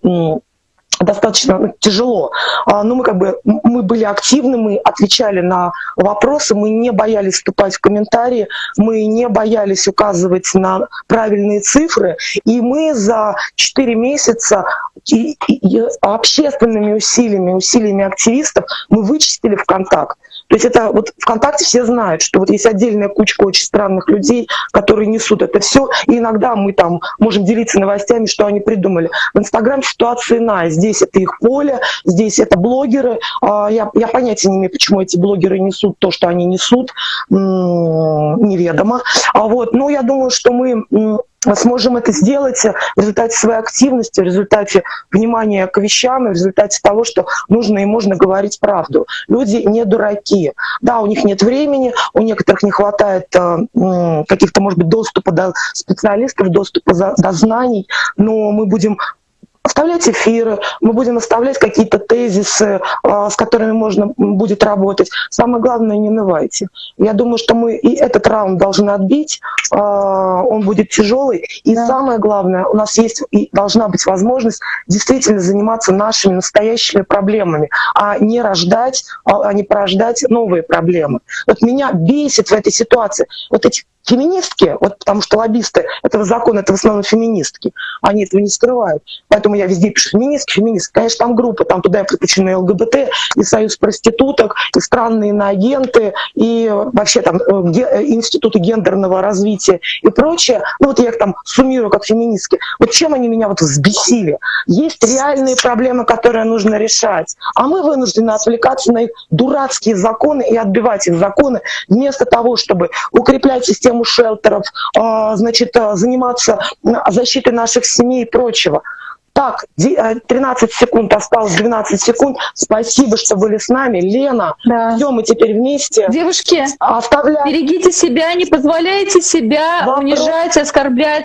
достаточно ну, тяжело. А, но мы как бы мы были активны, мы отвечали на вопросы, мы не боялись вступать в комментарии, мы не боялись указывать на правильные цифры, и мы за 4 месяца и, и, и общественными усилиями, усилиями активистов мы вычистили ВКонтакт. То есть это вот ВКонтакте все знают, что вот есть отдельная кучка очень странных людей, которые несут это все, и иногда мы там можем делиться новостями, что они придумали. В Инстаграм ситуация иная. Здесь это их поле, здесь это блогеры. А, я, я понятия не имею, почему эти блогеры несут то, что они несут, неведомо. А вот, но я думаю, что мы сможем это сделать в результате своей активности, в результате внимания к вещам, в результате того, что нужно и можно говорить правду. Люди не дураки. Да, у них нет времени, у некоторых не хватает э, каких-то, может быть, доступа до специалистов, доступа до знаний, но мы будем оставлять эфиры, мы будем оставлять какие-то тезисы, а, с которыми можно будет работать. Самое главное, не навайте. Я думаю, что мы и этот раунд должны отбить, а, он будет тяжелый. И да. самое главное, у нас есть и должна быть возможность действительно заниматься нашими настоящими проблемами, а не рождать, а, а не порождать новые проблемы. Вот меня бесит в этой ситуации вот эти феминистки, вот потому что лоббисты этого закона, это в основном феминистки, они этого не скрывают. Поэтому я везде пишу феминистки, феминистки. Конечно, там группы, там туда приключены ЛГБТ, и союз проституток, и странные иноагенты, и вообще там э, э, институты гендерного развития и прочее. Ну вот я их там суммирую как феминистки. Вот чем они меня вот взбесили? Есть реальные проблемы, которые нужно решать, а мы вынуждены отвлекаться на их дурацкие законы и отбивать их законы, вместо того, чтобы укреплять систему систему шелтеров, а, значит, а, заниматься защитой наших семей и прочего. Так, 13 э, секунд осталось, 12 секунд. Спасибо, что были с нами. Лена, да. все, мы теперь вместе. Девушки, Оставляем. берегите себя, не позволяйте себя Вопрос. унижать, оскорблять.